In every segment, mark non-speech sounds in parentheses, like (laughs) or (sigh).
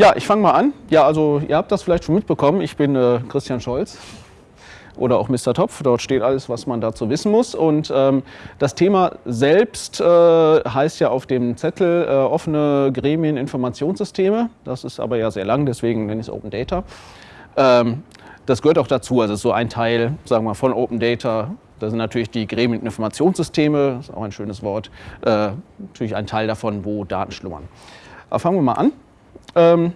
Ja, ich fange mal an. Ja, also ihr habt das vielleicht schon mitbekommen. Ich bin äh, Christian Scholz oder auch Mr. Topf. Dort steht alles, was man dazu wissen muss. Und ähm, das Thema selbst äh, heißt ja auf dem Zettel äh, offene Gremien-Informationssysteme. Das ist aber ja sehr lang, deswegen nenne ich es Open Data. Ähm, das gehört auch dazu, also so ein Teil, sagen wir, von Open Data. Da sind natürlich die Gremien-Informationssysteme, ist auch ein schönes Wort, äh, natürlich ein Teil davon, wo Daten schlummern. Aber fangen wir mal an. Ähm,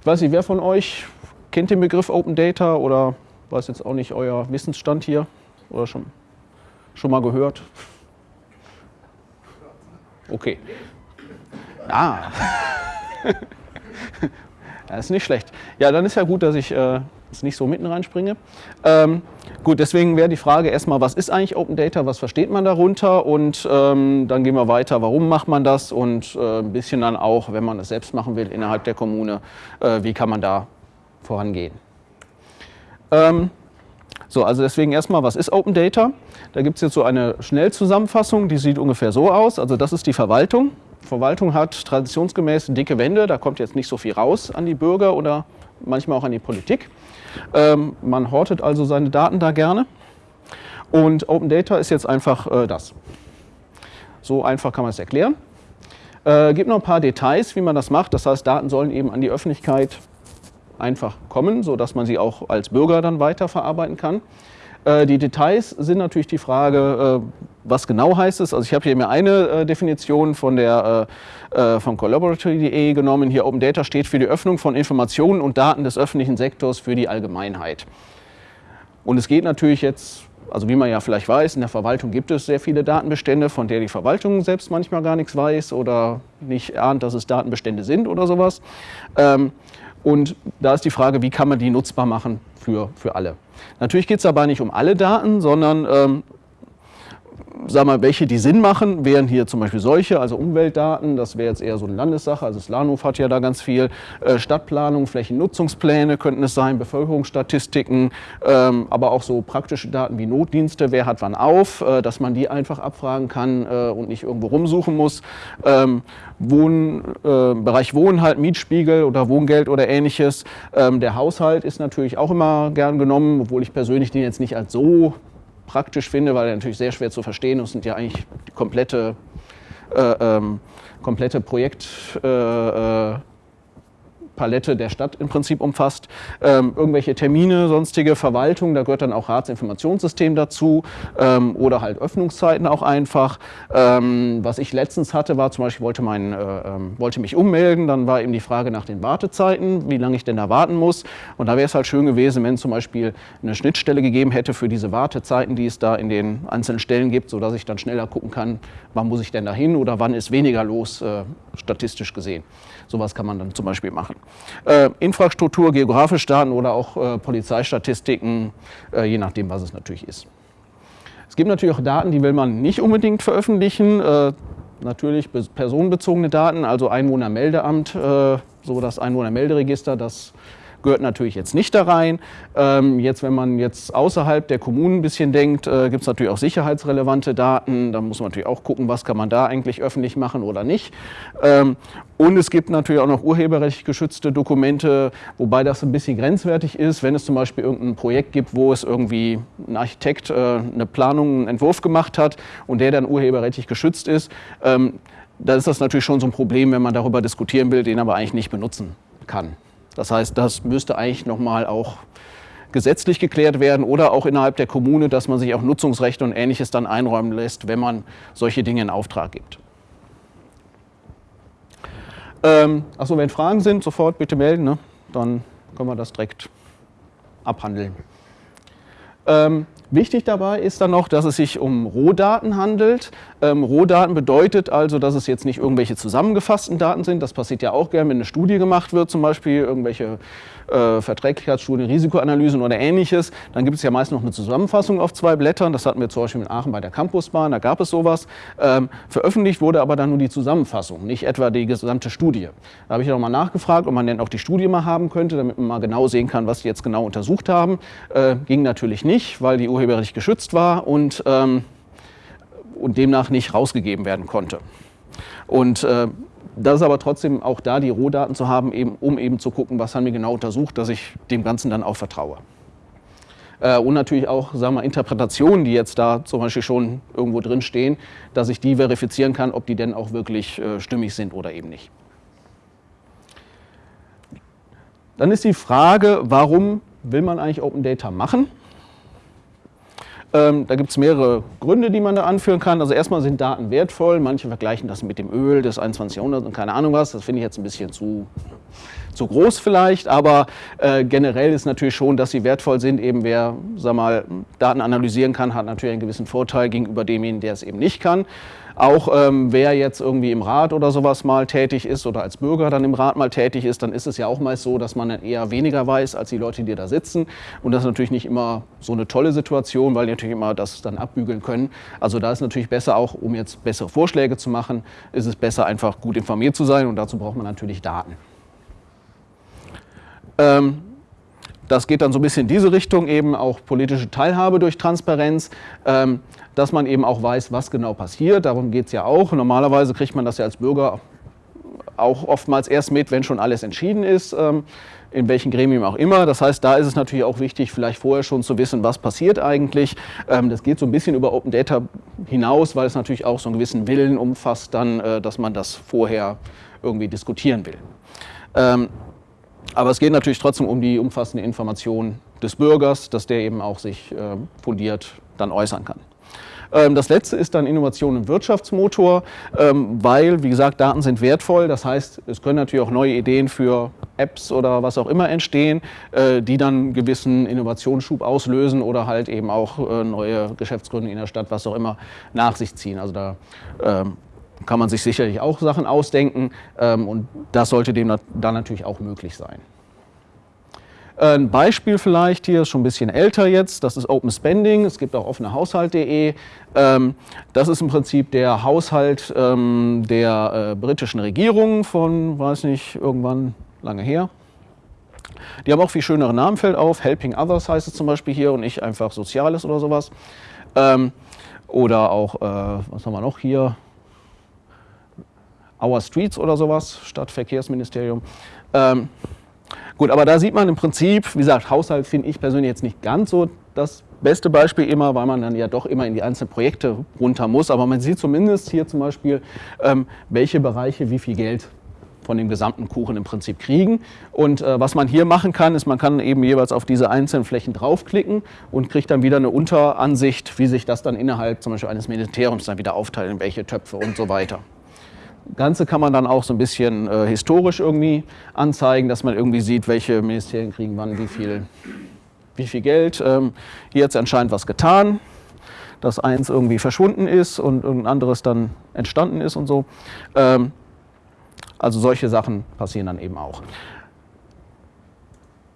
ich weiß nicht, wer von euch kennt den Begriff Open Data oder weiß jetzt auch nicht euer Wissensstand hier oder schon, schon mal gehört? Okay. Ah. (laughs) Das ist nicht schlecht. Ja, dann ist ja gut, dass ich äh, jetzt nicht so mitten reinspringe. Ähm, gut, deswegen wäre die Frage erstmal, was ist eigentlich Open Data, was versteht man darunter und ähm, dann gehen wir weiter, warum macht man das und äh, ein bisschen dann auch, wenn man es selbst machen will innerhalb der Kommune, äh, wie kann man da vorangehen. Ähm, so, also deswegen erstmal, was ist Open Data? Da gibt es jetzt so eine Schnellzusammenfassung, die sieht ungefähr so aus. Also das ist die Verwaltung. Verwaltung hat traditionsgemäß dicke Wände, da kommt jetzt nicht so viel raus an die Bürger oder manchmal auch an die Politik. Ähm, man hortet also seine Daten da gerne. Und Open Data ist jetzt einfach äh, das. So einfach kann man es erklären. Äh, gibt noch ein paar Details, wie man das macht. Das heißt, Daten sollen eben an die Öffentlichkeit einfach kommen, sodass man sie auch als Bürger dann weiterverarbeiten kann. Äh, die Details sind natürlich die Frage, äh, was genau heißt es. Also ich habe hier mir eine äh, Definition von der von collaboratory.de genommen. Hier Open Data steht für die Öffnung von Informationen und Daten des öffentlichen Sektors für die Allgemeinheit. Und es geht natürlich jetzt, also wie man ja vielleicht weiß, in der Verwaltung gibt es sehr viele Datenbestände, von der die Verwaltung selbst manchmal gar nichts weiß oder nicht ahnt, dass es Datenbestände sind oder sowas. Und da ist die Frage, wie kann man die nutzbar machen für, für alle. Natürlich geht es aber nicht um alle Daten, sondern ähm, sag mal, welche die Sinn machen, wären hier zum Beispiel solche, also Umweltdaten, das wäre jetzt eher so eine Landessache, also das Lahnhof hat ja da ganz viel, äh, Stadtplanung, Flächennutzungspläne könnten es sein, Bevölkerungsstatistiken, ähm, aber auch so praktische Daten wie Notdienste, wer hat wann auf, äh, dass man die einfach abfragen kann äh, und nicht irgendwo rumsuchen muss. Ähm, Wohn, Bereich Wohnen halt, Mietspiegel oder Wohngeld oder ähnliches. Ähm, der Haushalt ist natürlich auch immer gern genommen, obwohl ich persönlich den jetzt nicht als so praktisch finde, weil er natürlich sehr schwer zu verstehen ist und ja eigentlich die komplette, äh, ähm, komplette Projekt, äh, äh Palette der Stadt im Prinzip umfasst. Ähm, irgendwelche Termine, sonstige Verwaltung, da gehört dann auch Ratsinformationssystem dazu ähm, oder halt Öffnungszeiten auch einfach. Ähm, was ich letztens hatte, war zum Beispiel, wollte, mein, äh, ähm, wollte mich ummelden, dann war eben die Frage nach den Wartezeiten, wie lange ich denn da warten muss. Und da wäre es halt schön gewesen, wenn zum Beispiel eine Schnittstelle gegeben hätte für diese Wartezeiten, die es da in den einzelnen Stellen gibt, sodass ich dann schneller gucken kann, wann muss ich denn da hin oder wann ist weniger los, äh, statistisch gesehen. Sowas kann man dann zum Beispiel machen. Äh, Infrastruktur, geografische Daten oder auch äh, Polizeistatistiken, äh, je nachdem, was es natürlich ist. Es gibt natürlich auch Daten, die will man nicht unbedingt veröffentlichen. Äh, natürlich personenbezogene Daten, also Einwohnermeldeamt, äh, so das Einwohnermelderegister, das gehört natürlich jetzt nicht da rein. Ähm, jetzt, wenn man jetzt außerhalb der Kommunen ein bisschen denkt, äh, gibt es natürlich auch sicherheitsrelevante Daten. Da muss man natürlich auch gucken, was kann man da eigentlich öffentlich machen oder nicht. Ähm, und es gibt natürlich auch noch urheberrechtlich geschützte Dokumente, wobei das ein bisschen grenzwertig ist, wenn es zum Beispiel irgendein Projekt gibt, wo es irgendwie ein Architekt äh, eine Planung, einen Entwurf gemacht hat und der dann urheberrechtlich geschützt ist. Ähm, da ist das natürlich schon so ein Problem, wenn man darüber diskutieren will, den aber eigentlich nicht benutzen kann. Das heißt, das müsste eigentlich nochmal auch gesetzlich geklärt werden oder auch innerhalb der Kommune, dass man sich auch Nutzungsrechte und Ähnliches dann einräumen lässt, wenn man solche Dinge in Auftrag gibt. Ähm, achso, wenn Fragen sind, sofort bitte melden, ne? dann können wir das direkt abhandeln. Ähm, Wichtig dabei ist dann noch, dass es sich um Rohdaten handelt. Ähm, Rohdaten bedeutet also, dass es jetzt nicht irgendwelche zusammengefassten Daten sind. Das passiert ja auch gerne, wenn eine Studie gemacht wird, zum Beispiel irgendwelche äh, Verträglichkeitsstudien, Risikoanalysen oder ähnliches. Dann gibt es ja meist noch eine Zusammenfassung auf zwei Blättern. Das hatten wir zum Beispiel in Aachen bei der Campusbahn, da gab es sowas. Ähm, veröffentlicht wurde aber dann nur die Zusammenfassung, nicht etwa die gesamte Studie. Da habe ich nochmal nachgefragt, ob man denn auch die Studie mal haben könnte, damit man mal genau sehen kann, was die jetzt genau untersucht haben. Äh, ging natürlich nicht, weil die urheberrechtlich geschützt war und, ähm, und demnach nicht rausgegeben werden konnte. Und äh, das ist aber trotzdem auch da die Rohdaten zu haben, eben, um eben zu gucken, was haben wir genau untersucht, dass ich dem Ganzen dann auch vertraue. Äh, und natürlich auch sagen wir, Interpretationen, die jetzt da zum Beispiel schon irgendwo drin stehen, dass ich die verifizieren kann, ob die denn auch wirklich äh, stimmig sind oder eben nicht. Dann ist die Frage, warum will man eigentlich Open Data machen? Ähm, da gibt es mehrere Gründe, die man da anführen kann. Also erstmal sind Daten wertvoll. Manche vergleichen das mit dem Öl des 21. Jahrhunderts und keine Ahnung was. Das finde ich jetzt ein bisschen zu, zu groß vielleicht. Aber äh, generell ist natürlich schon, dass sie wertvoll sind. Eben wer sag mal, Daten analysieren kann, hat natürlich einen gewissen Vorteil gegenüber demjenigen, der es eben nicht kann. Auch ähm, wer jetzt irgendwie im Rat oder sowas mal tätig ist oder als Bürger dann im Rat mal tätig ist, dann ist es ja auch meist so, dass man eher weniger weiß als die Leute, die da sitzen. Und das ist natürlich nicht immer so eine tolle Situation, weil die natürlich immer das dann abbügeln können. Also da ist natürlich besser auch, um jetzt bessere Vorschläge zu machen, ist es besser einfach gut informiert zu sein und dazu braucht man natürlich Daten. Ähm, das geht dann so ein bisschen in diese Richtung, eben auch politische Teilhabe durch Transparenz. Ähm, dass man eben auch weiß, was genau passiert. Darum geht es ja auch. Normalerweise kriegt man das ja als Bürger auch oftmals erst mit, wenn schon alles entschieden ist, ähm, in welchem Gremium auch immer. Das heißt, da ist es natürlich auch wichtig, vielleicht vorher schon zu wissen, was passiert eigentlich. Ähm, das geht so ein bisschen über Open Data hinaus, weil es natürlich auch so einen gewissen Willen umfasst, dann, äh, dass man das vorher irgendwie diskutieren will. Aber es geht natürlich trotzdem um die umfassende Information des Bürgers, dass der eben auch sich äh, fundiert dann äußern kann. Ähm, das letzte ist dann Innovation im Wirtschaftsmotor, ähm, weil, wie gesagt, Daten sind wertvoll. Das heißt, es können natürlich auch neue Ideen für Apps oder was auch immer entstehen, äh, die dann gewissen Innovationsschub auslösen oder halt eben auch äh, neue Geschäftsgründe in der Stadt, was auch immer, nach sich ziehen. Also da ähm, kann man sich sicherlich auch Sachen ausdenken und das sollte dem dann natürlich auch möglich sein. Ein Beispiel vielleicht hier, ist schon ein bisschen älter jetzt, das ist Open Spending, es gibt auch offene Haushalt.de. Ähm, das ist im Prinzip der Haushalt ähm, der äh, britischen Regierung von, weiß nicht, irgendwann lange her. Die haben auch viel schönere Namen, fällt auf. Helping Others heißt es zum Beispiel hier und nicht einfach Soziales oder sowas. Ähm, oder auch, äh, was haben wir noch hier? Our Streets oder sowas, Stadtverkehrsministerium. Gut, aber da sieht man im Prinzip, wie gesagt, Haushalt finde ich persönlich jetzt nicht ganz so das beste Beispiel immer, weil man dann ja doch immer in die einzelnen Projekte runter muss. Aber man sieht zumindest hier zum Beispiel, ähm, welche Bereiche wie viel Geld von dem gesamten Kuchen im Prinzip kriegen. Und äh, was man hier machen kann, ist, man kann eben jeweils auf diese einzelnen Flächen draufklicken und kriegt dann wieder eine Unteransicht, wie sich das dann innerhalb zum Beispiel eines Ministeriums dann wieder aufteilt, in welche Töpfe und so weiter. Ganze kann man dann auch so ein bisschen äh, historisch irgendwie anzeigen, dass man irgendwie sieht, welche Ministerien kriegen wann wie viel, wie viel Geld. Ähm, hier hat es anscheinend was getan, dass eins irgendwie verschwunden ist und ein anderes dann entstanden ist und so. Ähm, also solche Sachen passieren dann eben auch.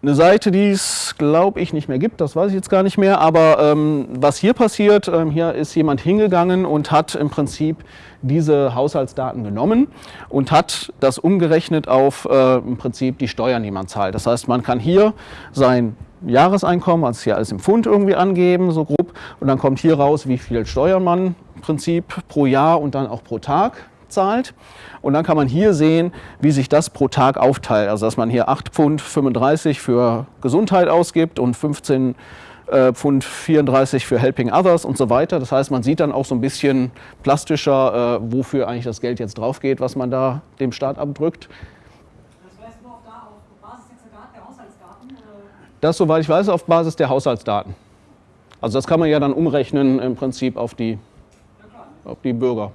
Eine Seite, die es, glaube ich, nicht mehr gibt, das weiß ich jetzt gar nicht mehr, aber ähm, was hier passiert, ähm, hier ist jemand hingegangen und hat im Prinzip diese Haushaltsdaten genommen und hat das umgerechnet auf äh, im Prinzip die Steuern, die man zahlt. Das heißt, man kann hier sein Jahreseinkommen, also hier alles im Pfund irgendwie angeben, so grob, und dann kommt hier raus, wie viel Steuern man im Prinzip pro Jahr und dann auch pro Tag zahlt. Und dann kann man hier sehen, wie sich das pro Tag aufteilt. Also dass man hier 8 Pfund 35 für Gesundheit ausgibt und 15 äh, Pfund 34 für Helping Others und so weiter. Das heißt, man sieht dann auch so ein bisschen plastischer, äh, wofür eigentlich das Geld jetzt drauf geht, was man da dem Staat abdrückt. Das, soweit ich weiß, auf Basis der Haushaltsdaten. Also das kann man ja dann umrechnen im Prinzip auf die, auf die Bürger.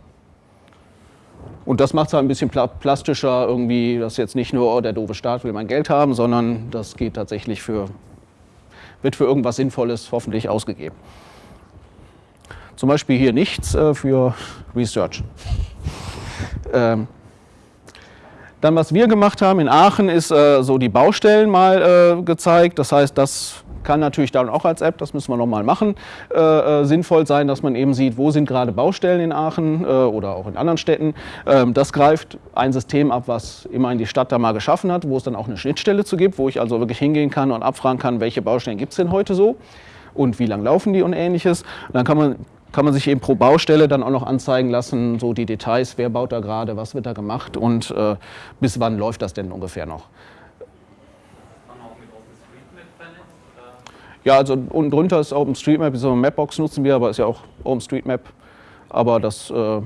Und das macht es halt ein bisschen plastischer, irgendwie, dass jetzt nicht nur, oh, der doofe Staat will mein Geld haben, sondern das geht tatsächlich für, wird für irgendwas Sinnvolles hoffentlich ausgegeben. Zum Beispiel hier nichts äh, für Research. Ähm, dann, was wir gemacht haben in Aachen, ist äh, so die Baustellen mal äh, gezeigt. Das heißt, das kann natürlich dann auch als App, das müssen wir nochmal machen, äh, äh, sinnvoll sein, dass man eben sieht, wo sind gerade Baustellen in Aachen äh, oder auch in anderen Städten. Ähm, das greift ein System ab, was immerhin die Stadt da mal geschaffen hat, wo es dann auch eine Schnittstelle zu gibt, wo ich also wirklich hingehen kann und abfragen kann, welche Baustellen gibt es denn heute so und wie lang laufen die und ähnliches. Und dann kann man kann man sich eben pro Baustelle dann auch noch anzeigen lassen, so die Details, wer baut da gerade, was wird da gemacht und äh, bis wann läuft das denn ungefähr noch. Ja, also unten drunter ist OpenStreetMap, so eine Mapbox nutzen wir, aber ist ja auch OpenStreetMap. Aber das, äh,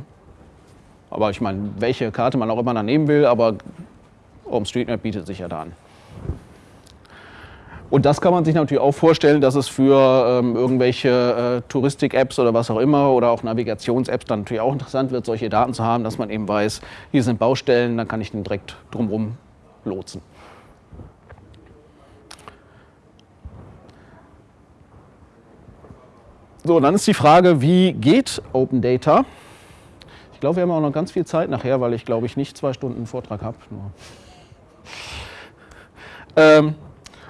aber ich meine, welche Karte man auch immer dann nehmen will, aber OpenStreetMap bietet sich ja da an. Und das kann man sich natürlich auch vorstellen, dass es für ähm, irgendwelche äh, Touristik-Apps oder was auch immer oder auch Navigations-Apps dann natürlich auch interessant wird, solche Daten zu haben, dass man eben weiß, hier sind Baustellen, dann kann ich den direkt drumherum lotsen. So, dann ist die Frage, wie geht Open Data? Ich glaube, wir haben auch noch ganz viel Zeit nachher, weil ich glaube ich nicht zwei Stunden Vortrag habe. Ähm,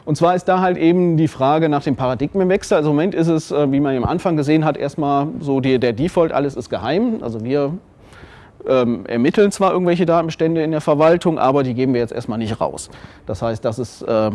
und zwar ist da halt eben die Frage nach dem Paradigmenwechsel. Also im Moment ist es, äh, wie man am Anfang gesehen hat, erstmal so die, der Default, alles ist geheim. Also wir ähm, ermitteln zwar irgendwelche Datenbestände in der Verwaltung, aber die geben wir jetzt erstmal nicht raus. Das heißt, das ist äh,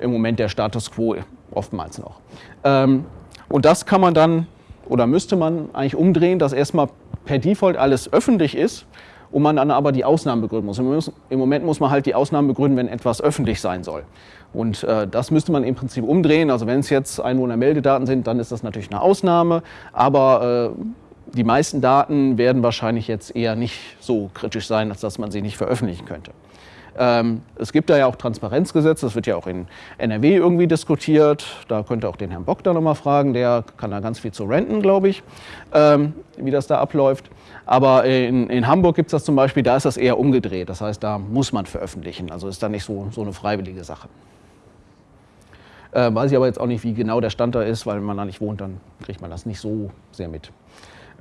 im Moment der Status quo oftmals noch. Ähm, und das kann man dann oder müsste man eigentlich umdrehen, dass erstmal per Default alles öffentlich ist und man dann aber die Ausnahmen begründen muss. Im Moment muss man halt die Ausnahmen begründen, wenn etwas öffentlich sein soll. Und äh, das müsste man im Prinzip umdrehen. Also wenn es jetzt Einwohnermeldedaten sind, dann ist das natürlich eine Ausnahme. Aber äh, die meisten Daten werden wahrscheinlich jetzt eher nicht so kritisch sein, als dass man sie nicht veröffentlichen könnte. Ähm, es gibt da ja auch Transparenzgesetze, das wird ja auch in NRW irgendwie diskutiert. Da könnte auch den Herrn Bock da nochmal fragen, der kann da ganz viel zu renten, glaube ich, ähm, wie das da abläuft. Aber in, in Hamburg gibt es das zum Beispiel, da ist das eher umgedreht. Das heißt, da muss man veröffentlichen. Also ist da nicht so, so eine freiwillige Sache. Äh, weiß ich aber jetzt auch nicht, wie genau der Stand da ist, weil wenn man da nicht wohnt, dann kriegt man das nicht so sehr mit.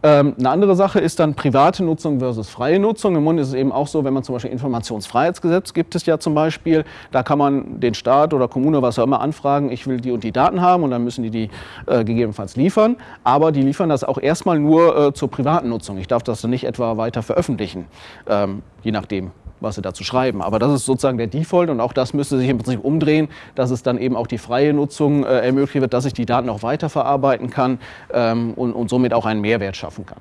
Ähm, eine andere Sache ist dann private Nutzung versus freie Nutzung. Im Mund ist es eben auch so, wenn man zum Beispiel Informationsfreiheitsgesetz gibt es ja zum Beispiel, da kann man den Staat oder Kommune, was auch immer, anfragen, ich will die und die Daten haben und dann müssen die die äh, gegebenenfalls liefern. Aber die liefern das auch erstmal nur äh, zur privaten Nutzung. Ich darf das dann nicht etwa weiter veröffentlichen, ähm, je nachdem, was sie dazu schreiben. Aber das ist sozusagen der Default und auch das müsste sich im Prinzip umdrehen, dass es dann eben auch die freie Nutzung äh, ermöglicht wird, dass ich die Daten auch weiterverarbeiten kann ähm, und, und, somit auch einen Mehrwert schaffen kann.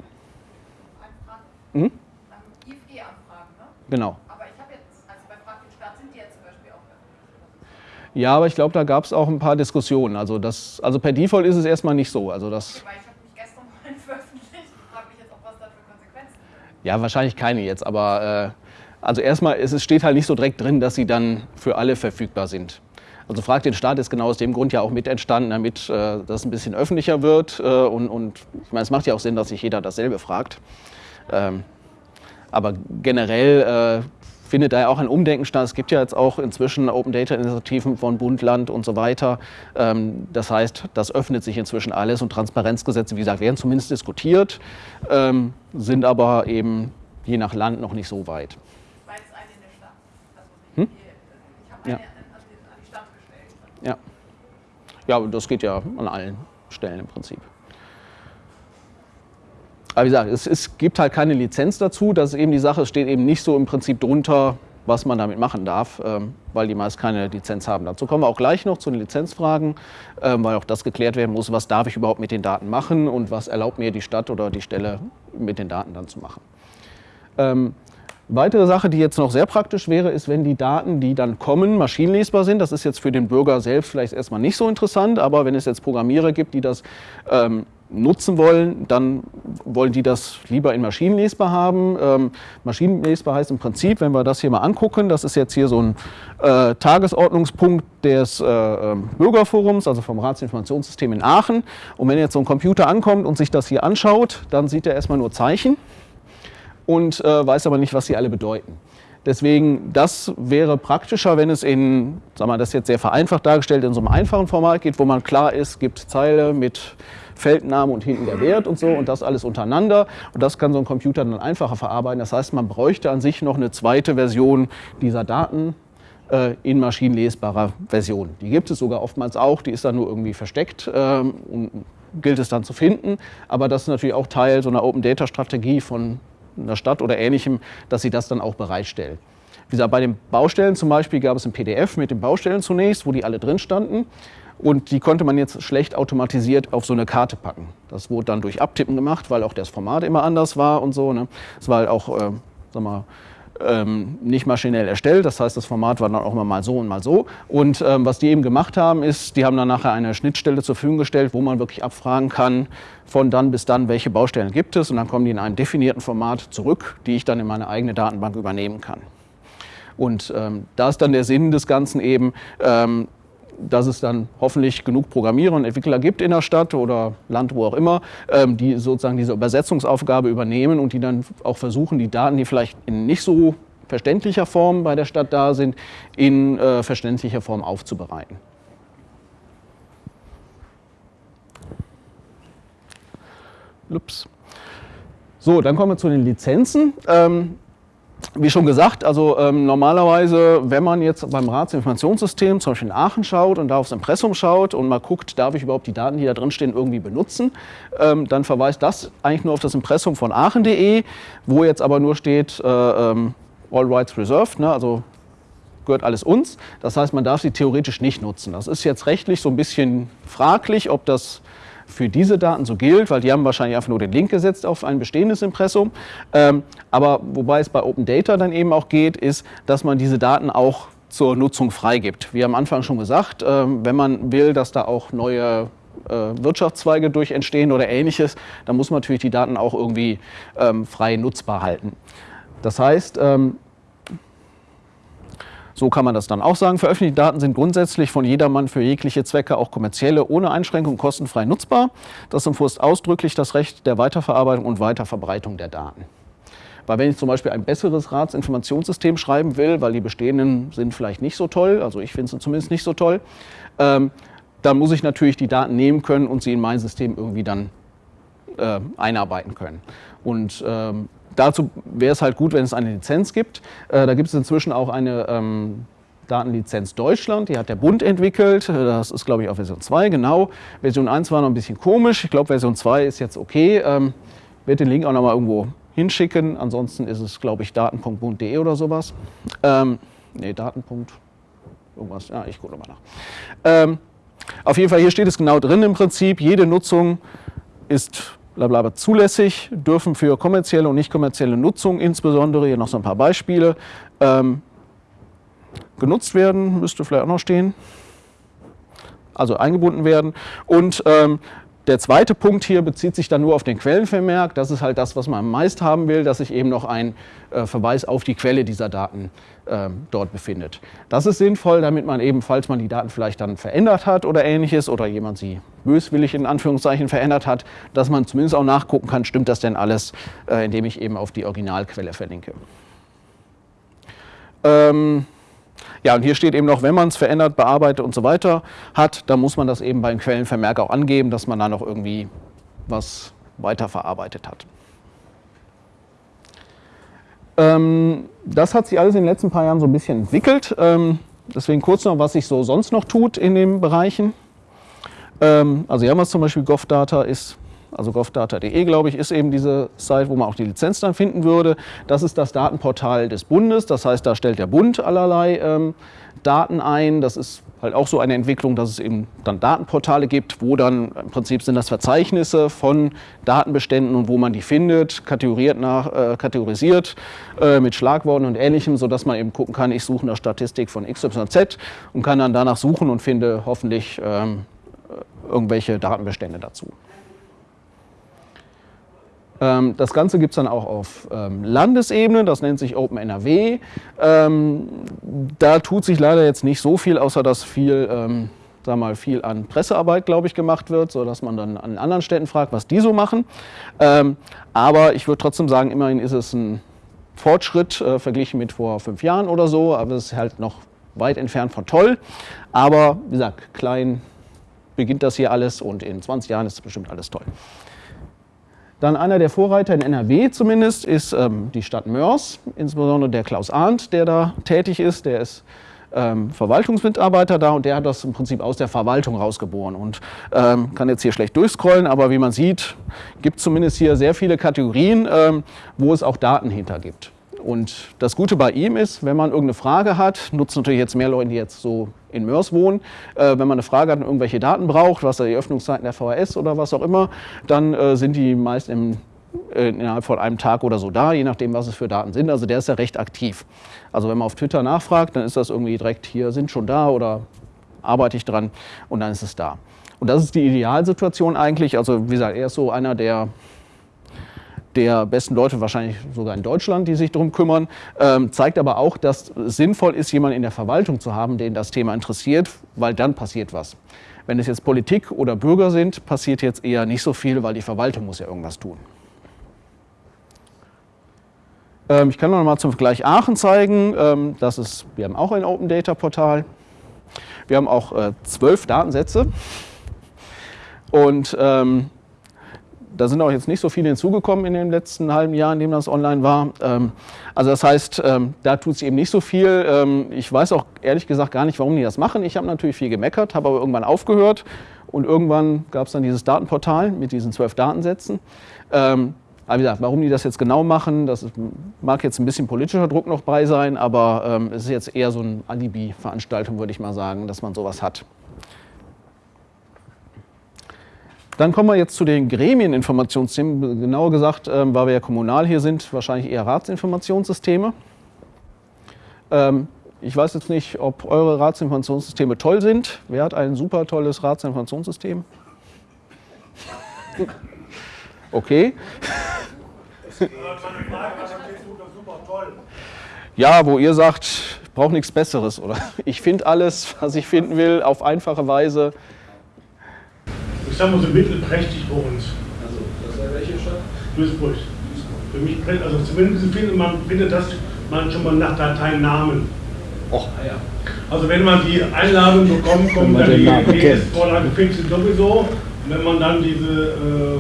IFE-Anfragen, ne? Genau. Aber ich habe jetzt, also bei Frag den Staat sind die ja zum Beispiel auch öffentlich. Ja, aber ich glaube, da gab es auch ein paar Diskussionen. Also, das, also per Default ist es erstmal nicht so. Also das Okay, weil ich habe mich gestern (laughs) mal veröffentlicht und frage mich jetzt auch, was da für Konsequenzen. Ja, wahrscheinlich keine jetzt, aber äh, also erstmal, es steht halt nicht so direkt drin, dass sie dann für alle verfügbar sind. Also Frag den Staat ist genau aus dem Grund ja auch mit entstanden, damit äh, das ein bisschen öffentlicher wird. Äh, und, und ich meine, es macht ja auch Sinn, dass sich jeder dasselbe fragt. Ähm, aber generell äh, findet da ja auch ein Umdenken statt. Es gibt ja jetzt auch inzwischen Open Data Initiativen von Bund, Land und so weiter. Ähm, das heißt, das öffnet sich inzwischen alles und Transparenzgesetze, wie gesagt, werden zumindest diskutiert, ähm, sind aber eben je nach Land noch nicht so weit. Weil es eine in der Stadt. Also Hm? die, ich habe Ja. Ja. Ja, das geht ja an allen Stellen im Prinzip. Aber wie gesagt, es, es gibt halt keine Lizenz dazu. Das ist eben die Sache, es steht eben nicht so im Prinzip drunter, was man damit machen darf, ähm, weil die meist keine Lizenz haben. Dazu kommen wir auch gleich noch zu den Lizenzfragen, ähm, weil auch das geklärt werden muss, was darf ich überhaupt mit den Daten machen und was erlaubt mir die Stadt oder die Stelle mit den Daten dann zu machen. Weitere Sache, die jetzt noch sehr praktisch wäre, ist, wenn die Daten, die dann kommen, maschinenlesbar sind. Das ist jetzt für den Bürger selbst vielleicht erstmal nicht so interessant, aber wenn es jetzt Programmierer gibt, die das ähm, nutzen wollen, dann wollen die das lieber in maschinenlesbar haben. Ähm, maschinenlesbar heißt im Prinzip, wenn wir das hier mal angucken, das ist jetzt hier so ein äh, Tagesordnungspunkt des äh, ähm, Bürgerforums, also vom Ratsinformationssystem in Aachen. Und wenn jetzt so ein Computer ankommt und sich das hier anschaut, dann sieht er erstmal nur Zeichen und äh, weiß aber nicht, was sie alle bedeuten. Deswegen, das wäre praktischer, wenn es in, sagen wir das jetzt sehr vereinfacht dargestellt, in so einem einfachen Format geht, wo man klar ist, gibt Zeile mit Feldname und hinten der Wert und so und das alles untereinander. Und das kann so ein Computer dann einfacher verarbeiten. Das heißt, man bräuchte an sich noch eine zweite Version dieser Daten äh, in maschinenlesbarer Version. Die gibt es sogar oftmals auch, die ist dann nur irgendwie versteckt ähm, und gilt es dann zu finden. Aber das ist natürlich auch Teil so einer Open Data Strategie von einer Stadt oder ähnlichem, dass sie das dann auch bereitstellt. wie gesagt, bei den Baustellen zum Beispiel gab es ein PDF mit den Baustellen zunächst, wo die alle drin standen. Und die konnte man jetzt schlecht automatisiert auf so eine Karte packen. Das wurde dann durch Abtippen gemacht, weil auch das Format immer anders war und so. Ne? Es war halt auch, äh, sag mal, ähm, nicht maschinell erstellt. Das heißt, das Format war dann auch immer mal so und mal so. Und ähm, was die eben gemacht haben, ist, die haben dann nachher eine Schnittstelle zur Verfügung gestellt, wo man wirklich abfragen kann, von dann bis dann, welche Baustellen gibt es. Und dann kommen die in einem definierten Format zurück, die ich dann in meine eigene Datenbank übernehmen kann. Und ähm, da ist dann der Sinn des Ganzen eben, ähm, dass es dann hoffentlich genug Programmierer und Entwickler gibt in der Stadt oder Land, wo auch immer, ähm, die sozusagen diese Übersetzungsaufgabe übernehmen und die dann auch versuchen, die Daten, die vielleicht in nicht so verständlicher Form bei der Stadt da sind, in äh, verständlicher Form aufzubereiten. Ups. So, dann kommen wir zu den Lizenzen. Ähm, wie schon gesagt, also ähm, normalerweise, wenn man jetzt beim Ratsinformationssystem zum Beispiel in Aachen schaut und da aufs Impressum schaut und mal guckt, darf ich überhaupt die Daten, die da drin stehen, irgendwie benutzen, ähm, dann verweist das eigentlich nur auf das Impressum von aachen.de, wo jetzt aber nur steht äh, ähm, All Rights Reserved, ne, also gehört alles uns. Das heißt, man darf sie theoretisch nicht nutzen. Das ist jetzt rechtlich so ein bisschen fraglich, ob das für diese Daten so gilt, weil die haben wahrscheinlich einfach nur den Link gesetzt auf ein bestehendes Impressum. Ähm, aber wobei es bei Open Data dann eben auch geht, ist, dass man diese Daten auch zur Nutzung freigibt. Wie am Anfang schon gesagt, ähm, wenn man will, dass da auch neue äh, Wirtschaftszweige durch entstehen oder ähnliches, dann muss man natürlich die Daten auch irgendwie ähm, frei nutzbar halten. Das heißt, ähm, so kann man das dann auch sagen. Veröffentlichte Daten sind grundsätzlich von jedermann für jegliche Zwecke, auch kommerzielle, ohne Einschränkung kostenfrei nutzbar. Das umfasst ausdrücklich das Recht der Weiterverarbeitung und Weiterverbreitung der Daten. Weil wenn ich zum Beispiel ein besseres Ratsinformationssystem schreiben will, weil die bestehenden sind vielleicht nicht so toll, also ich finde sie zumindest nicht so toll, ähm, dann muss ich natürlich die Daten nehmen können und sie in mein System irgendwie dann äh, einarbeiten können. Und ähm, dazu wäre es halt gut, wenn es eine Lizenz gibt. Äh, da gibt es inzwischen auch eine ähm, Datenlizenz Deutschland, die hat der Bund entwickelt. Das ist, glaube ich, auch Version 2, genau. Version 1 war noch ein bisschen komisch. Ich glaube, Version 2 ist jetzt okay. Ähm, werde den Link auch noch mal irgendwo hinschicken. Ansonsten ist es, glaube ich, daten.bund.de oder sowas. Ähm, nee, Daten. Irgendwas. Ja, ich gucke nochmal nach. Ähm, auf jeden Fall, hier steht es genau drin im Prinzip. Jede Nutzung ist blablabla zulässig, dürfen für kommerzielle und nicht kommerzielle Nutzung insbesondere, hier noch so ein paar Beispiele, ähm, genutzt werden, müsste vielleicht auch noch stehen, also eingebunden werden. Und ähm, der zweite Punkt hier bezieht sich dann nur auf den Quellenvermerk. Das ist halt das, was man meist haben will, dass sich eben noch ein äh, Verweis auf die Quelle dieser Daten äh, dort befindet. Das ist sinnvoll, damit man eben, falls man die Daten vielleicht dann verändert hat oder ähnliches oder jemand sie böswillig in Anführungszeichen verändert hat, dass man zumindest auch nachgucken kann, stimmt das denn alles, äh, indem ich eben auf die Originalquelle verlinke. Ähm, ja, und hier steht eben noch, wenn man es verändert, bearbeitet und so weiter hat, dann muss man das eben beim Quellenvermerk auch angeben, dass man da noch irgendwie was weiterverarbeitet hat. Ähm, das hat sich alles in den letzten paar Jahren so ein bisschen entwickelt. Ähm, deswegen kurz noch, was sich so sonst noch tut in den Bereichen. Ähm, also JAMAS zum Beispiel GovData ist also govdata.de, glaube ich, ist eben diese Seite, wo man auch die Lizenz dann finden würde. Das ist das Datenportal des Bundes. Das heißt, da stellt der Bund allerlei ähm, Daten ein. Das ist halt auch so eine Entwicklung, dass es eben dann Datenportale gibt, wo dann im Prinzip sind das Verzeichnisse von Datenbeständen und wo man die findet, kategoriert nach, äh, kategorisiert äh, mit Schlagworten und ähnlichem, sodass man eben gucken kann, ich suche eine Statistik von XYZ und kann dann danach suchen und finde hoffentlich ähm, irgendwelche Datenbestände dazu. Ähm, das Ganze gibt es dann auch auf ähm, Landesebene, das nennt sich Open NRW. Ähm, da tut sich leider jetzt nicht so viel, außer dass viel, sag mal, viel an Pressearbeit, glaube ich, gemacht wird, sodass man dann an anderen Städten fragt, was die so machen. aber ich würde trotzdem sagen, immerhin ist es ein Fortschritt äh, verglichen mit vor fünf Jahren oder so, aber es ist halt noch weit entfernt von toll. Aber wie gesagt, klein beginnt das hier alles und in 20 Jahren ist bestimmt alles toll. Dann einer der Vorreiter in NRW zumindest ist ähm, die Stadt Mörs, insbesondere der Klaus Arndt, der da tätig ist. Der ist ähm, Verwaltungsmitarbeiter da und der hat das im Prinzip aus der Verwaltung rausgeboren und ähm, kann jetzt hier schlecht durchscrollen, aber wie man sieht, gibt es zumindest hier sehr viele Kategorien, ähm, wo es auch Daten hinter gibt. Und das Gute bei ihm ist, wenn man irgendeine Frage hat, nutzen natürlich jetzt mehr Leute, die jetzt so in Mörs wohnen, äh, wenn man eine Frage hat und irgendwelche Daten braucht, was die Öffnungszeiten der VHS oder was auch immer, dann äh, sind die meist im, äh, innerhalb von einem Tag oder so da, je nachdem, was es für Daten sind. Also der ist ja recht aktiv. Also wenn man auf Twitter nachfragt, dann ist das irgendwie direkt hier, sind schon da oder arbeite ich dran und dann ist es da. Und das ist die Idealsituation eigentlich. Also wie gesagt, er ist so einer der der besten Leute, wahrscheinlich sogar in Deutschland, die sich darum kümmern, ähm, zeigt aber auch, dass sinnvoll ist, jemanden in der Verwaltung zu haben, den das Thema interessiert, weil dann passiert was. Wenn es jetzt Politik oder Bürger sind, passiert jetzt eher nicht so viel, weil die Verwaltung muss ja irgendwas tun. Ähm, ich kann noch mal zum Vergleich Aachen zeigen. Ähm, das ist, wir haben auch ein Open Data Portal. Wir haben auch äh, zwölf Datensätze. Und ähm, da sind auch jetzt nicht so viele hinzugekommen in den letzten halben Jahr, in dem das online war. Ähm, also das heißt, ähm, da tut es eben nicht so viel. Ähm, ich weiß auch ehrlich gesagt gar nicht, warum die das machen. Ich habe natürlich viel gemeckert, habe aber irgendwann aufgehört und irgendwann gab es dann dieses Datenportal mit diesen zwölf Datensätzen. Aber wie gesagt, warum die das jetzt genau machen, das mag jetzt ein bisschen politischer Druck noch bei sein, aber es ist jetzt eher so eine Alibi-Veranstaltung, würde ich mal sagen, dass man sowas hat. Dann kommen wir jetzt zu den Gremieninformationssystemen. Genauer gesagt, ähm, weil wir ja kommunal hier sind, wahrscheinlich eher Ratsinformationssysteme. Ähm, ich weiß jetzt nicht, ob eure Ratsinformationssysteme toll sind. Wer hat ein super tolles Ratsinformationssystem? (laughs) Okay. (laughs) Ja, wo ihr sagt, ich brauche nichts Besseres oder ich finde alles, was ich finden will, auf einfache Weise ich sag mal so mittelprächtig bei uns. Also, das wäre welche Stadt? Duisburg. Für mich, also zumindest findet man findet das man schon mal nach Dateinamen. Och, ah, ja. Also wenn man die Einladung bekommt, kommt dann die DS-Vorlage fix sowieso. Und wenn man dann diese, äh,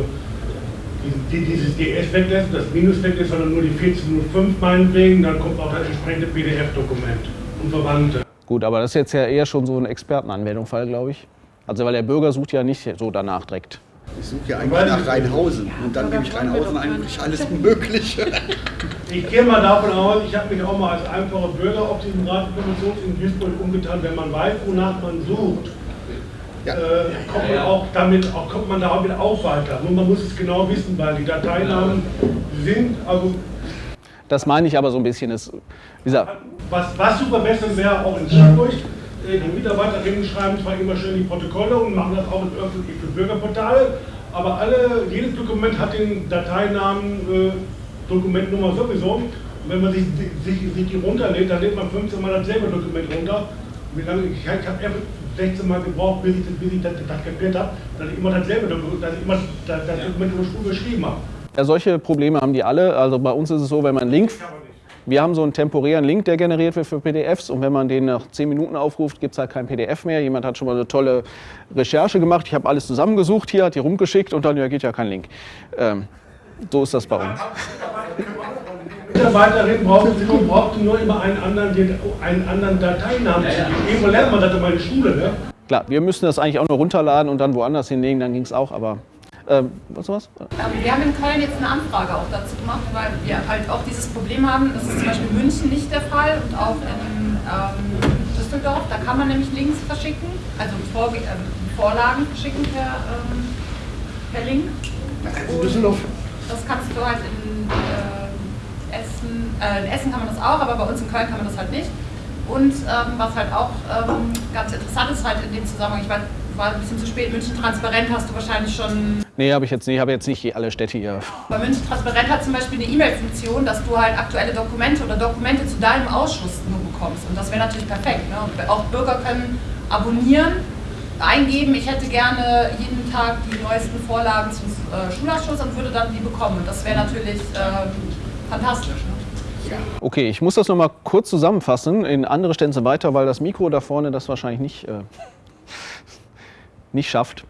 die, dieses DS weglässt, das Minus weglässt, sondern nur die 1405 meinetwegen, dann kommt auch das entsprechende PDF-Dokument und Verwandte. Gut, aber das ist jetzt ja eher schon so eine Expertenanwendung, Fall, glaube ich. Also weil der Bürger sucht ja nicht so danach direkt. Ich suche ja eigentlich nach Rheinhausen und dann gebe ich Rheinhausen eigentlich alles Mögliche. Ich gehe mal davon aus, ich habe mich auch mal als einfacher Bürger auf diesem Ratsinformations in Duisburg umgetan, wenn man weiß, wonach man sucht. Ja. Äh, kommt, man auch damit, auch, kommt man damit auch weiter. Nur man muss es genau wissen, weil die Dateinamen sind, also das meine ich aber so ein bisschen. Ist, wie gesagt, was, was super besser wäre, auch in Duisburg, äh, die Mitarbeiterinnen schreiben zwar immer schön die Protokolle und machen das auch irgendwie für Bürgerportale, aber alle, jedes Dokument hat den Dateinamen äh, Dokumentnummer sowieso. Und wenn man sich, sich, sich die runterlädt, dann lädt man 15 Mal dasselbe Dokument runter. Wie lange, ich, ich habe 16 Mal gebraucht, bis ich, bis ich das, das kapiert habe, dass ich immer dasselbe Dokument, dass ich immer das, das Dokument überschrieben habe. Ja, solche Probleme haben die alle. Also bei uns ist es so, wenn man einen Link, wir haben so einen temporären Link, der generiert wird für PDFs und wenn man den nach 10 Minuten aufruft, gibt es halt kein PDF mehr. Jemand hat schon mal eine tolle Recherche gemacht. Ich habe alles zusammengesucht hier, hat die rumgeschickt und dann ja, geht ja kein Link. Ähm, so ist das bei uns. Mitarbeiterin braucht, braucht nur immer einen anderen, einen anderen Dateinamen. Irgendwo lernt man das in meiner Schule. Ne? Klar, wir müssen das eigentlich auch nur runterladen und dann woanders hinlegen, dann ging es auch, aber ähm, was was? Wir haben in Köln jetzt eine Anfrage auch dazu gemacht, weil wir halt auch dieses Problem haben. Das ist zum Beispiel in München nicht der Fall und auch in ähm, Düsseldorf. Da kann man nämlich Links verschicken, also Vor äh, Vorlagen verschicken per, ähm, per Link. Und Düsseldorf? Das kannst du halt in äh, Essen, äh, in Essen kann man das auch, aber bei uns in Köln kann man das halt nicht. Und ähm, was halt auch ähm, ganz interessant ist, halt in dem Zusammenhang, ich weiß, war ein bisschen zu spät. München Transparent hast du wahrscheinlich schon. Nee, habe ich jetzt nicht. Ich habe jetzt nicht alle Städte hier. Bei München Transparent hat zum Beispiel eine E-Mail-Funktion, dass du halt aktuelle Dokumente oder Dokumente zu deinem Ausschuss nur bekommst. Und das wäre natürlich perfekt. Ne? Auch Bürger können abonnieren, eingeben, ich hätte gerne jeden Tag die neuesten Vorlagen zum äh, Schulausschuss und würde dann die bekommen. Und das wäre natürlich äh, fantastisch. Ne? Okay, ich muss das nochmal kurz zusammenfassen in andere Stände weiter, weil das Mikro da vorne das wahrscheinlich nicht äh, nicht schafft.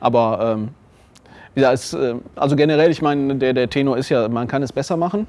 Aber ähm, ja, es, äh, also generell, ich meine, der, der Tenor ist ja, man kann es besser machen.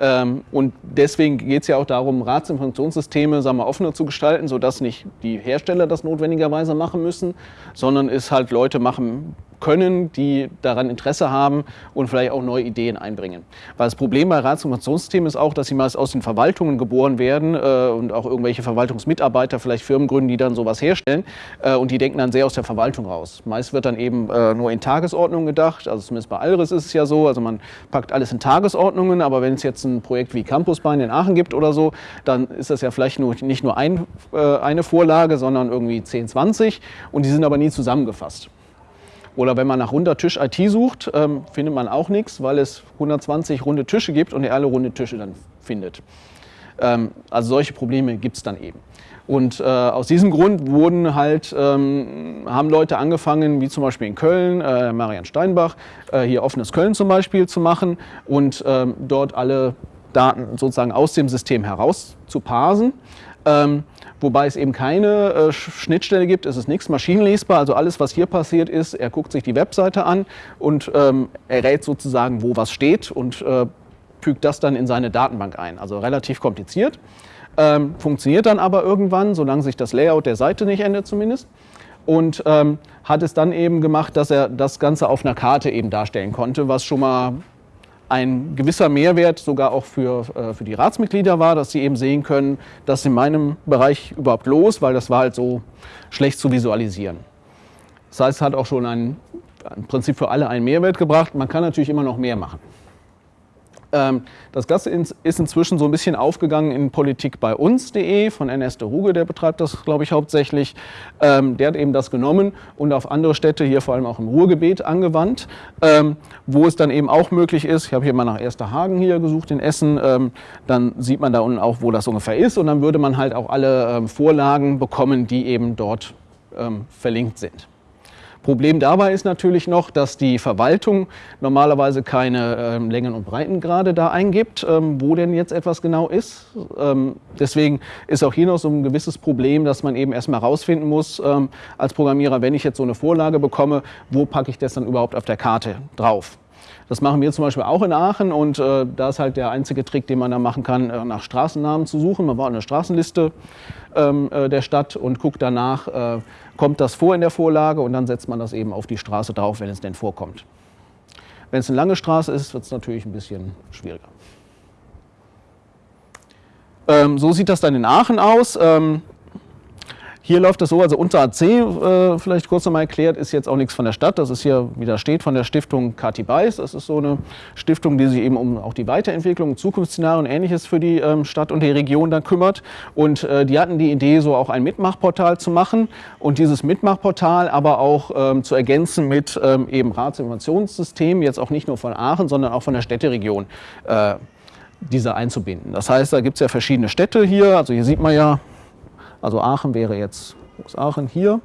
Ähm, und deswegen geht es ja auch darum, Ratsinformationssysteme sagen wir, offener zu gestalten, sodass nicht die Hersteller das notwendigerweise machen müssen, sondern es halt Leute machen können, die daran Interesse haben und vielleicht auch neue Ideen einbringen. Weil das Problem bei Ratsinformationssystemen ist auch, dass sie meist aus den Verwaltungen geboren werden äh, und auch irgendwelche Verwaltungsmitarbeiter, vielleicht Firmen gründen, die dann sowas herstellen äh, und die denken dann sehr aus der Verwaltung raus. Meist wird dann eben äh, nur in Tagesordnungen gedacht, also zumindest bei Alris ist es ja so, also man packt alles in Tagesordnungen, aber wenn es jetzt ein Projekt wie Campusbein in Aachen gibt oder so, dann ist das ja vielleicht nur, nicht nur ein, äh, eine Vorlage, sondern irgendwie 10, 20 und die sind aber nie zusammengefasst. Oder wenn man nach runder Tisch IT sucht, ähm, findet man auch nichts, weil es 120 runde Tische gibt und er alle runde Tische dann findet. Ähm, also solche Probleme gibt es dann eben. Und äh, aus diesem Grund wurden halt, ähm, haben Leute angefangen, wie zum Beispiel in Köln, äh, Marian Steinbach, äh, hier offenes Köln zum Beispiel zu machen und ähm, dort alle Daten sozusagen aus dem System heraus zu parsen. Wobei es eben keine äh, Schnittstelle gibt, es ist nichts maschinenlesbar, also alles, was hier passiert ist, er guckt sich die Webseite an und ähm, errät sozusagen, wo was steht und äh, fügt das dann in seine Datenbank ein. Also relativ kompliziert, ähm, funktioniert dann aber irgendwann, solange sich das Layout der Seite nicht ändert zumindest. Und ähm, hat es dann eben gemacht, dass er das Ganze auf einer Karte eben darstellen konnte, was schon mal ein gewisser Mehrwert sogar auch für, äh, für die Ratsmitglieder war, dass sie eben sehen können, dass in meinem Bereich überhaupt los, weil das war halt so schlecht zu visualisieren. Das heißt, es hat auch schon ein, im Prinzip für alle einen Mehrwert gebracht. Man kann natürlich immer noch mehr machen. Ähm, das Ganze ist inzwischen so ein bisschen aufgegangen in Politik bei uns.de von de Ruge, der betreibt das, glaube ich, hauptsächlich. Ähm, der hat eben das genommen und auf andere Städte, hier vor allem auch im Ruhrgebiet, angewandt, ähm, wo es dann eben auch möglich ist. Ich habe hier mal nach Ersterhagen hier gesucht in Essen. Dann sieht man da unten auch, wo das ungefähr ist und dann würde man halt auch alle Vorlagen bekommen, die eben dort verlinkt sind. Problem dabei ist natürlich noch, dass die Verwaltung normalerweise keine ähm, Längen- und Breitengrade da eingibt, ähm, wo denn jetzt etwas genau ist. Ähm, deswegen ist auch hier noch so ein gewisses Problem, dass man eben erstmal herausfinden muss ähm, als Programmierer, wenn ich jetzt so eine Vorlage bekomme, wo packe ich das dann überhaupt auf der Karte drauf. Das machen wir zum Beispiel auch in Aachen und äh, da ist halt der einzige Trick, den man da machen kann, äh, nach Straßennamen zu suchen. Man war eine Straßenliste ähm, äh, der Stadt und guckt danach, äh, kommt das vor in der Vorlage und dann setzt man das eben auf die Straße drauf, wenn es denn vorkommt. Wenn es eine lange Straße ist, wird es natürlich ein bisschen schwieriger. Ähm, so sieht das dann in Aachen aus. Ähm, hier läuft es so, also unter AC, äh, vielleicht kurz nochmal erklärt, ist jetzt auch nichts von der Stadt. Das ist hier, wie da steht, von der Stiftung Kati Beis. Das ist so eine Stiftung, die sich eben um auch die Weiterentwicklung, Zukunftsszenarien und Ähnliches für die ähm, Stadt und die Region dann kümmert. Und äh, die hatten die Idee, so auch ein Mitmachportal zu machen und dieses Mitmachportal aber auch ähm, zu ergänzen mit ähm, eben Ratsinformationssystemen, jetzt auch nicht nur von Aachen, sondern auch von der Städteregion. Äh, diese einzubinden. Das heißt, da gibt es ja verschiedene Städte hier. Also hier sieht man ja, also Aachen wäre jetzt Aachen hier.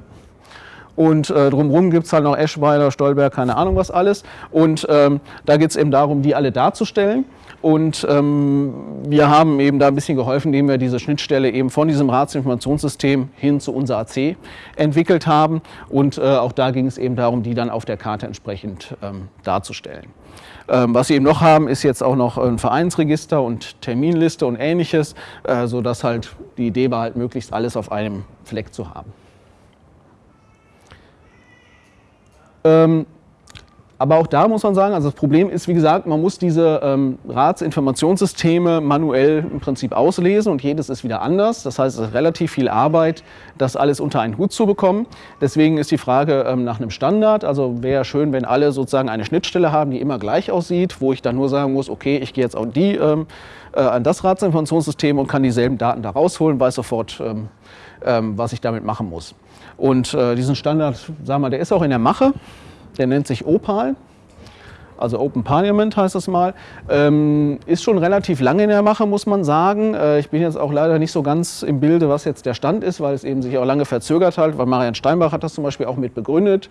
Und äh, drumherum gibt es halt noch Eschweiler, Stolberg, keine Ahnung was alles. Und ähm, da geht es eben darum, die alle darzustellen. Und ähm, wir haben eben da ein bisschen geholfen, indem wir diese Schnittstelle eben von diesem Ratsinformationssystem hin zu unser AC entwickelt haben. Und äh, auch da ging es eben darum, die dann auf der Karte entsprechend ähm, darzustellen. Ähm, was sie eben noch haben, ist jetzt auch noch ein Vereinsregister und Terminliste und ähnliches, äh, sodass halt die Idee war, halt möglichst alles auf einem Fleck zu haben. Ähm, aber auch da muss man sagen, also das Problem ist, wie gesagt, man muss diese ähm, Ratsinformationssysteme manuell im Prinzip auslesen und jedes ist wieder anders. Das heißt, es ist relativ viel Arbeit, das alles unter einen Hut zu bekommen. Deswegen ist die Frage ähm, nach einem Standard. Also wäre schön, wenn alle sozusagen eine Schnittstelle haben, die immer gleich aussieht, wo ich dann nur sagen muss, okay, ich gehe jetzt auch die ähm, äh, an das Ratsinformationssystem und kann dieselben Daten da rausholen, weiß sofort, ähm, ähm, was ich damit machen muss. Und äh, diesen Standard, sagen wir, der ist auch in der Mache. Der nennt sich Opal, also Open Parliament heißt das mal. Ähm, ist schon relativ lange in der Mache, muss man sagen. Äh, ich bin jetzt auch leider nicht so ganz im Bilde, was jetzt der Stand ist, weil es eben sich auch lange verzögert hat, weil Marian Steinbach hat das zum Beispiel auch mit begründet.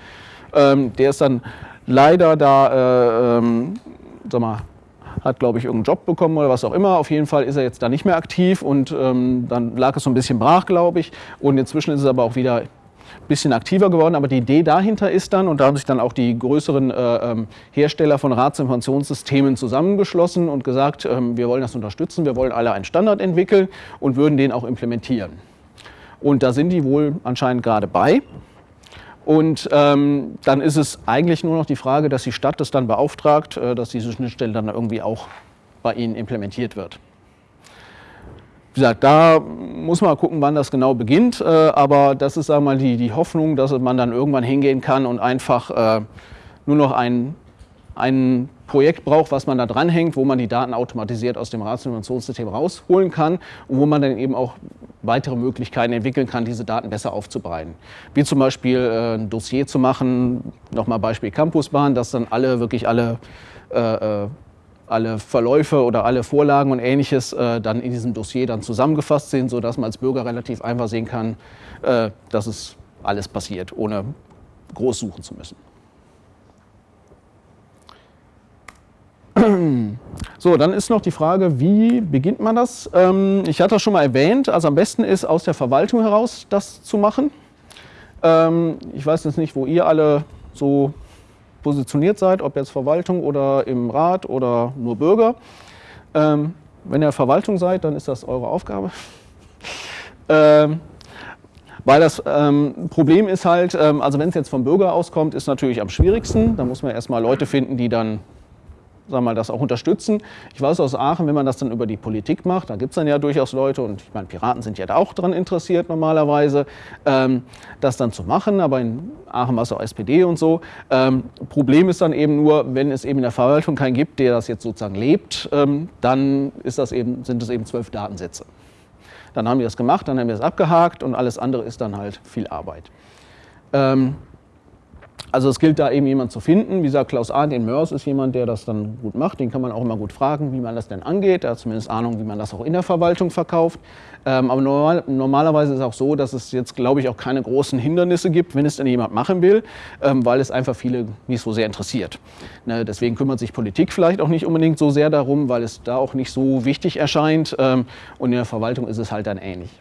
Ähm, der ist dann leider da, äh, ähm, sag mal, hat, glaube ich, irgendeinen Job bekommen oder was auch immer. Auf jeden Fall ist er jetzt da nicht mehr aktiv und ähm, dann lag es so ein bisschen brach, glaube ich. Und inzwischen ist es aber auch wieder bisschen aktiver geworden. Aber die Idee dahinter ist dann, und da haben sich dann auch die größeren äh, ähm, Hersteller von Ratsinformationssystemen zusammengeschlossen und gesagt, ähm, wir wollen das unterstützen, wir wollen alle einen Standard entwickeln und würden den auch implementieren. Und da sind die wohl anscheinend gerade bei. Und ähm, dann ist es eigentlich nur noch die Frage, dass die Stadt das dann beauftragt, äh, dass diese Schnittstelle dann irgendwie auch bei Ihnen implementiert wird. Wie gesagt, da muss man gucken, wann das genau beginnt, äh, aber das ist sagen wir mal, die, die Hoffnung, dass man dann irgendwann hingehen kann und einfach äh, nur noch ein, ein Projekt braucht, was man da dranhängt, wo man die Daten automatisiert aus dem Ratsinformationssystem rausholen kann und wo man dann eben auch weitere Möglichkeiten entwickeln kann, diese Daten besser aufzubereiten. Wie zum Beispiel äh, ein Dossier zu machen, nochmal Beispiel Campusbahn, dass dann alle, wirklich alle äh, äh alle Verläufe oder alle Vorlagen und ähnliches äh, dann in diesem Dossier dann zusammengefasst sind, sodass man als Bürger relativ einfach sehen kann, äh, dass es alles passiert, ohne groß suchen zu müssen. (clears throat) So, dann ist noch die Frage, wie beginnt man das? Ähm, ich hatte das schon mal erwähnt, also am besten ist aus der Verwaltung heraus das zu machen. Ähm, ich weiß jetzt nicht, wo ihr alle so positioniert seid, ob jetzt Verwaltung oder im Rat oder nur Bürger. Ähm, wenn ihr Verwaltung seid, dann ist das eure Aufgabe. (laughs) ähm, weil das ähm, Problem ist halt, ähm, also wenn es jetzt vom Bürger auskommt, ist natürlich am schwierigsten. Da muss man erstmal Leute finden, die dann sagen mal, das auch unterstützen. Ich weiß aus Aachen, wenn man das dann über die Politik macht, da gibt es dann ja durchaus Leute, und ich meine, Piraten sind ja da auch daran interessiert normalerweise, ähm, das dann zu machen, aber in Aachen war es auch SPD und so. Ähm, Problem ist dann eben nur, wenn es eben in der Verwaltung keinen gibt, der das jetzt sozusagen lebt, ähm, dann ist das eben, sind es eben zwölf Datensätze. Dann haben wir das gemacht, dann haben wir es abgehakt und alles andere ist dann halt viel Arbeit. Ähm, also es gilt da eben jemand zu finden. Wie gesagt, Klaus A. den Mörs ist jemand, der das dann gut macht. Den kann man auch immer gut fragen, wie man das denn angeht. Er hat zumindest Ahnung, wie man das auch in der Verwaltung verkauft. Ähm, aber normal, normalerweise ist es auch so, dass es jetzt, glaube ich, auch keine großen Hindernisse gibt, wenn es denn jemand machen will, ähm, weil es einfach viele nicht so sehr interessiert. Ne, deswegen kümmert sich Politik vielleicht auch nicht unbedingt so sehr darum, weil es da auch nicht so wichtig erscheint. Ähm, und in der Verwaltung ist es halt dann ähnlich.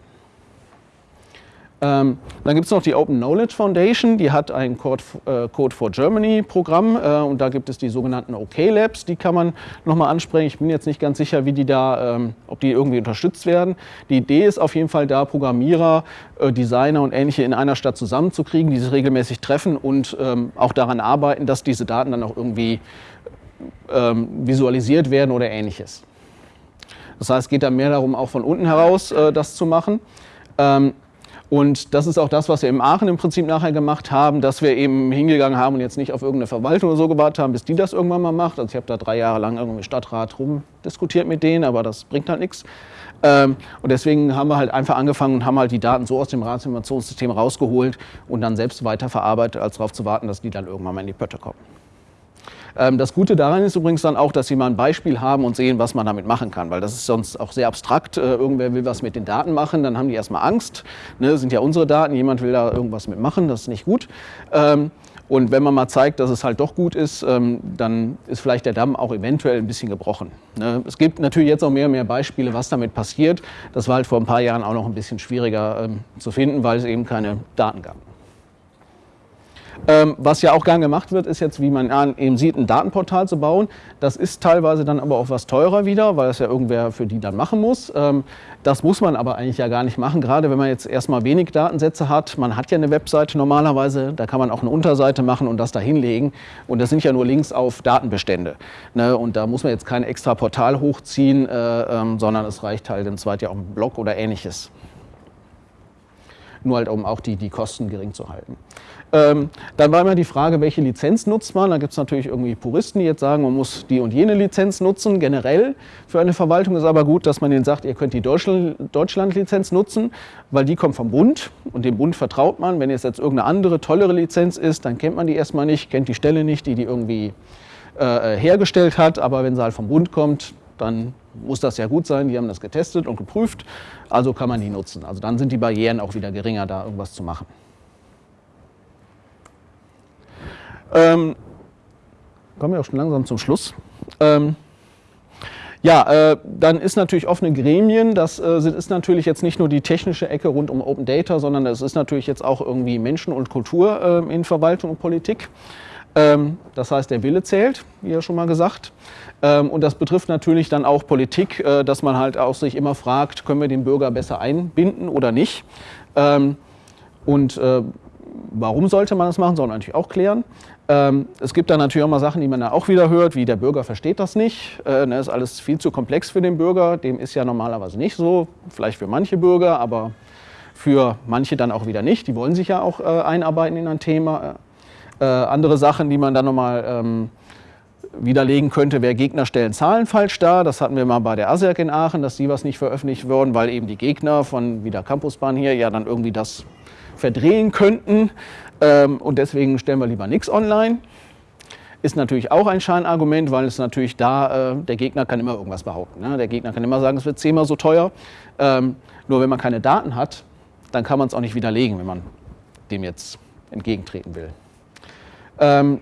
Ähm, dann gibt es noch die Open Knowledge Foundation, die hat ein Code, äh, Code for Germany Programm äh, und da gibt es die sogenannten OK Labs, die kann man nochmal ansprechen. Ich bin jetzt nicht ganz sicher, wie die da, ähm, ob die irgendwie unterstützt werden. Die Idee ist auf jeden Fall da, Programmierer, äh, Designer und ähnliche in einer Stadt zusammenzukriegen, die sich regelmäßig treffen und ähm, auch daran arbeiten, dass diese Daten dann auch irgendwie ähm, visualisiert werden oder ähnliches. Das heißt, es geht da mehr darum, auch von unten heraus äh, das zu machen. Ähm, und das ist auch das, was wir in Aachen im Prinzip nachher gemacht haben, dass wir eben hingegangen haben und jetzt nicht auf irgendeine Verwaltung oder so gewartet haben, bis die das irgendwann mal macht. Also ich habe da drei Jahre lang irgendwie Stadtrat rumdiskutiert mit denen, aber das bringt halt nichts. Ähm, und deswegen haben wir halt einfach angefangen und haben halt die Daten so aus dem Ratsinformationssystem rausgeholt und dann selbst weiterverarbeitet, als darauf zu warten, dass die dann irgendwann mal in die Pötte kommen. Ähm, das Gute daran ist übrigens dann auch, dass Sie mal ein Beispiel haben und sehen, was man damit machen kann, weil das ist sonst auch sehr abstrakt. Äh, irgendwer will was mit den Daten machen, dann haben die erstmal Angst. Ne, das sind ja unsere Daten, jemand will da irgendwas mitmachen, das ist nicht gut. Ähm, und wenn man mal zeigt, dass es halt doch gut ist, ähm, dann ist vielleicht der Damm auch eventuell ein bisschen gebrochen. Ne? Es gibt natürlich jetzt auch mehr und mehr Beispiele, was damit passiert. Das war halt vor ein paar Jahren auch noch ein bisschen schwieriger zu finden, weil es eben keine Daten gab. Ähm, was ja auch gern gemacht wird, ist jetzt, wie man eben sieht, ein Datenportal zu bauen. Das ist teilweise dann aber auch was teurer wieder, weil es ja irgendwer für die dann machen muss. Ähm, das muss man aber eigentlich ja gar nicht machen, gerade wenn man jetzt erstmal wenig Datensätze hat. Man hat ja eine Webseite normalerweise, da kann man auch eine Unterseite machen und das da hinlegen. Und das sind ja nur Links auf Datenbestände. Ne? Und da muss man jetzt kein extra Portal hochziehen, äh, ähm, sondern es reicht halt im Zweiten ja auch ein Blog oder ähnliches nur halt um auch die, die Kosten gering zu halten. Ähm, dann war immer die Frage, welche Lizenz nutzt man. Da gibt es natürlich irgendwie Puristen, die jetzt sagen, man muss die und jene Lizenz nutzen. Generell für eine Verwaltung ist aber gut, dass man denen sagt, ihr könnt die Deutschland-Lizenz nutzen, weil die kommt vom Bund und dem Bund vertraut man. Wenn es jetzt irgendeine andere, tollere Lizenz ist, dann kennt man die erstmal nicht, kennt die Stelle nicht, die die irgendwie äh, hergestellt hat. Aber wenn sie halt vom Bund kommt, dann muss das ja gut sein. Die haben das getestet und geprüft, also kann man die nutzen. Also dann sind die Barrieren auch wieder geringer, da irgendwas zu machen. Ähm, kommen wir auch schon langsam zum Schluss. Ähm, ja, äh, dann ist natürlich offene Gremien, das äh, ist natürlich jetzt nicht nur die technische Ecke rund um Open Data, sondern es ist natürlich jetzt auch irgendwie Menschen und Kultur äh, in Verwaltung und Politik. Ähm, das heißt, der Wille zählt, wie ja schon mal gesagt. Ähm, und das betrifft natürlich dann auch Politik, äh, dass man halt auch sich immer fragt, können wir den Bürger besser einbinden oder nicht. Ähm, und äh, warum sollte man das machen, soll man natürlich auch klären. Ähm, es gibt dann natürlich auch mal Sachen, die man da auch wieder hört, wie der Bürger versteht das nicht. Äh, ne, ist alles viel zu komplex für den Bürger. Dem ist ja normalerweise nicht so. Vielleicht für manche Bürger, aber für manche dann auch wieder nicht. Die wollen sich ja auch äh, einarbeiten in ein Thema. Äh, andere Sachen, die man dann nochmal ähm, widerlegen könnte, wer Gegner stellen Zahlen falsch dar. Das hatten wir mal bei der ASERC in Aachen, dass die was nicht veröffentlicht wurden, weil eben die Gegner von wieder Campusbahn hier ja dann irgendwie das verdrehen könnten. Ähm, und deswegen stellen wir lieber nichts online. Ist natürlich auch ein Scheinargument, weil es natürlich da, äh, der Gegner kann immer irgendwas behaupten. Ne? Der Gegner kann immer sagen, es wird zehnmal so teuer. Ähm, nur wenn man keine Daten hat, dann kann man es auch nicht widerlegen, wenn man dem jetzt entgegentreten will. Ähm,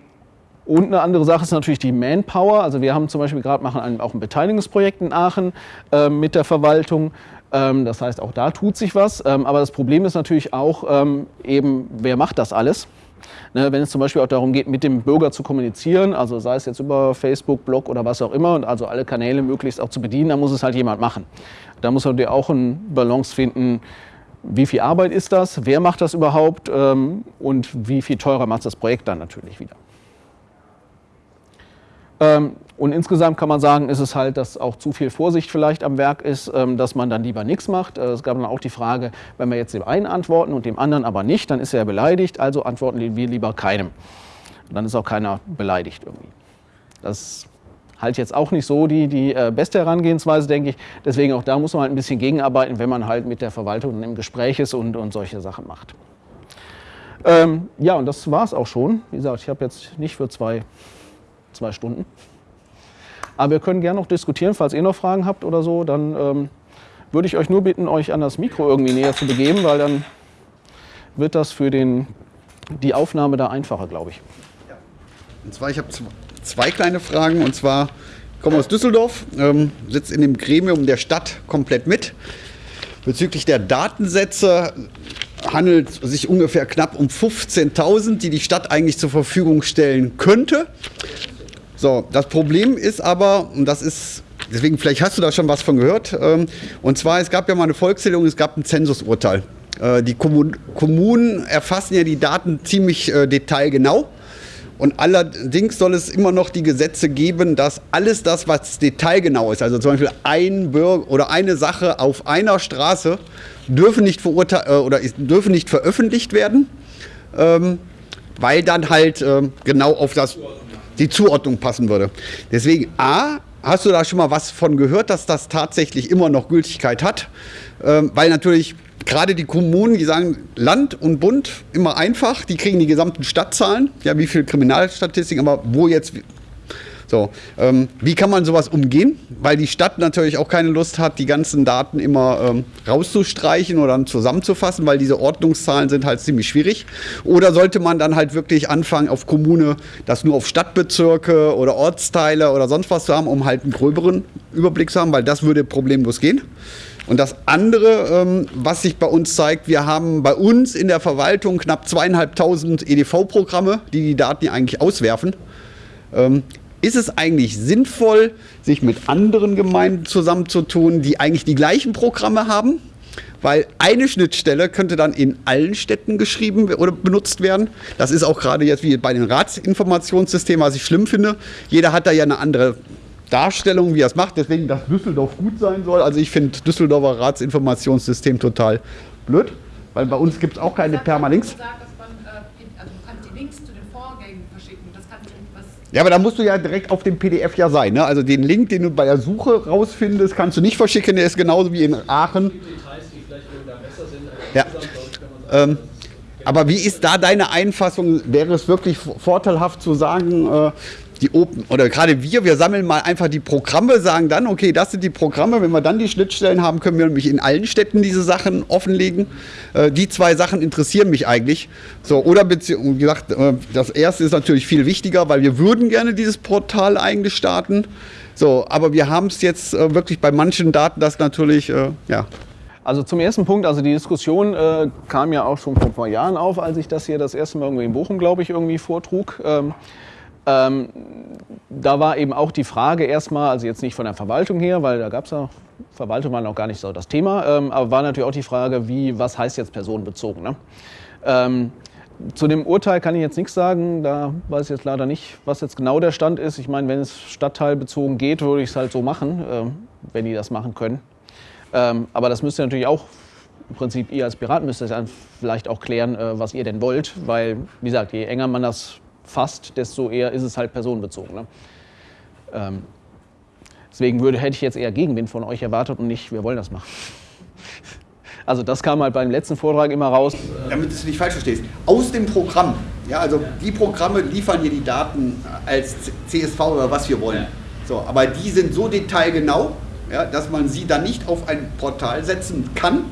und eine andere Sache ist natürlich die Manpower. Also wir haben zum Beispiel gerade machen auch ein Beteiligungsprojekt in Aachen äh, mit der Verwaltung. Ähm, das heißt, auch da tut sich was. Ähm, aber das Problem ist natürlich auch ähm, eben, wer macht das alles? Ne, wenn es zum Beispiel auch darum geht, mit dem Bürger zu kommunizieren, also sei es jetzt über Facebook, Blog oder was auch immer, und also alle Kanäle möglichst auch zu bedienen, dann muss es halt jemand machen. Da muss man natürlich auch eine Balance finden, wie viel Arbeit ist das, wer macht das überhaupt und wie viel teurer macht das Projekt dann natürlich wieder. Ähm, und insgesamt kann man sagen, ist es halt, dass auch zu viel Vorsicht vielleicht am Werk ist, ähm, dass man dann lieber nichts macht. Äh, es gab dann auch die Frage, wenn wir jetzt dem einen antworten und dem anderen aber nicht, dann ist er beleidigt, also antworten wir lieber keinem. dann ist auch keiner beleidigt irgendwie. Das halt jetzt auch nicht so die, die äh, beste Herangehensweise, denke ich. Deswegen auch da muss man halt ein bisschen gegenarbeiten, wenn man halt mit der Verwaltung im Gespräch ist und, und solche Sachen macht. Ähm, ja, und das war es auch schon. Wie gesagt, ich habe jetzt nicht für zwei zwei Stunden. Aber wir können gerne noch diskutieren, falls ihr noch Fragen habt oder so, dann ähm, würde ich euch nur bitten, euch an das Mikro irgendwie näher zu begeben, weil dann wird das für den, die Aufnahme da einfacher, glaube ich. Und zwar, ich habe zwei kleine Fragen. Und zwar, ich komme aus Düsseldorf, ähm, sitze in dem Gremium der Stadt komplett mit. Bezüglich der Datensätze handelt es sich ungefähr knapp um 15.000, die die Stadt eigentlich zur Verfügung stellen könnte. So, das Problem ist aber, und das ist, deswegen vielleicht hast du da schon was von gehört, ähm, und zwar, es gab ja mal eine Volkszählung, es gab ein Zensusurteil. Äh, die Kommunen erfassen ja die Daten ziemlich äh, detailgenau. Und allerdings soll es immer noch die Gesetze geben, dass alles das, was detailgenau ist, also zum Beispiel ein Bürger oder eine Sache auf einer Straße, dürfen nicht, äh, oder dürfen nicht veröffentlicht werden, ähm, weil dann halt ähm, genau auf das die Zuordnung passen würde. Deswegen, A, hast du da schon mal was von gehört, dass das tatsächlich immer noch Gültigkeit hat? Ähm, weil natürlich gerade die Kommunen, die sagen Land und Bund immer einfach, die kriegen die gesamten Stadtzahlen, ja, wie viel Kriminalstatistik, aber wo jetzt so, ähm, wie kann man sowas umgehen? Weil die Stadt natürlich auch keine Lust hat, die ganzen Daten immer ähm, rauszustreichen oder dann zusammenzufassen, weil diese Ordnungszahlen sind halt ziemlich schwierig. Oder sollte man dann halt wirklich anfangen, auf Kommune das nur auf Stadtbezirke oder Ortsteile oder sonst was zu haben, um halt einen gröberen Überblick zu haben, weil das würde problemlos gehen. Und das andere, ähm, was sich bei uns zeigt, wir haben bei uns in der Verwaltung knapp zweieinhalbtausend EDV-Programme, die die Daten eigentlich auswerfen. Ist es eigentlich sinnvoll, sich mit anderen Gemeinden zusammenzutun, die eigentlich die gleichen Programme haben? Weil eine Schnittstelle könnte dann in allen Städten geschrieben oder benutzt werden. Das ist auch gerade jetzt wie bei den Ratsinformationssystemen, was ich schlimm finde. Jeder hat da ja eine andere Darstellung, wie er es macht. Deswegen, dass Düsseldorf gut sein soll. Also ich finde Düsseldorfer Ratsinformationssystem total blöd, weil bei uns gibt es auch keine Permalinks. Ja, aber da musst du ja direkt auf dem PDF ja sein. Ne? Also den Link, den du bei der Suche rausfindest, kannst du nicht verschicken. Der ist genauso wie in Aachen. Ja. Ähm, aber wie ist da deine Einfassung? Wäre es wirklich vorteilhaft zu sagen, äh, die Open, oder gerade wir, wir sammeln mal einfach die Programme, sagen dann, okay, das sind die Programme. Wenn wir dann die Schnittstellen haben, können wir nämlich in allen Städten diese Sachen offenlegen. Äh, die zwei Sachen interessieren mich eigentlich. So, oder wie gesagt, äh, das erste ist natürlich viel wichtiger, weil wir würden gerne dieses Portal eigentlich starten. So, aber wir haben es jetzt äh, wirklich bei manchen Daten, das natürlich, äh, ja. Also zum ersten Punkt, also die Diskussion äh, kam ja auch schon vor ein paar Jahren auf, als ich das hier das erste Mal irgendwie in Bochum, glaube ich, irgendwie vortrug. Ähm, ähm, da war eben auch die Frage erstmal, also jetzt nicht von der Verwaltung her, weil da gab es ja, Verwaltung war noch gar nicht so das Thema, ähm, aber war natürlich auch die Frage, wie, was heißt jetzt personenbezogen. Ne? Ähm, zu dem Urteil kann ich jetzt nichts sagen. Da weiß ich jetzt leider nicht, was jetzt genau der Stand ist. Ich meine, wenn es stadtteilbezogen geht, würde ich es halt so machen, äh, wenn die das machen können. Ähm, aber das müsst ihr natürlich auch, im Prinzip ihr als Pirat müsst ihr vielleicht auch klären, äh, was ihr denn wollt. Weil, wie gesagt, je enger man das fasst, desto eher ist es halt personenbezogen. Ne? Ähm, deswegen würde, hätte ich jetzt eher Gegenwind von euch erwartet und nicht, wir wollen das machen. (laughs) Also das kam halt beim letzten Vortrag immer raus. Damit du es nicht falsch verstehst. Aus dem Programm, ja, also die Programme liefern hier die Daten als CSV oder was wir wollen. So, aber die sind so detailgenau, ja, dass man sie dann nicht auf ein Portal setzen kann,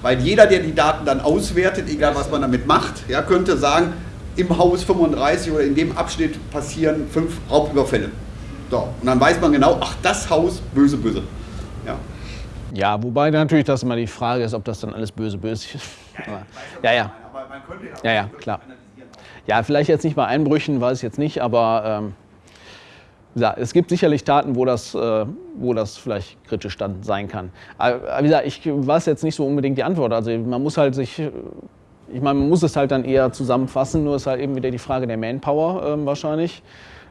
weil jeder, der die Daten dann auswertet, egal was man damit macht, ja, könnte sagen, im Haus 35 oder in dem Abschnitt passieren fünf Raubüberfälle. So, und dann weiß man genau, ach, das Haus, böse, böse. Ja. Ja, wobei natürlich das immer die Frage ist, ob das dann alles böse böse ist. Aber, (laughs) ja, ja. Ja, ja, klar. Ja, vielleicht jetzt nicht bei Einbrüchen, weiß ich jetzt nicht, aber ähm, ja, es gibt sicherlich Taten, wo das, äh, wo das vielleicht kritisch dann sein kann. Aber wie gesagt, ich weiß jetzt nicht so unbedingt die Antwort. Also man muss halt sich, ich meine, man muss es halt dann eher zusammenfassen, nur ist halt eben wieder die Frage der Manpower ähm, wahrscheinlich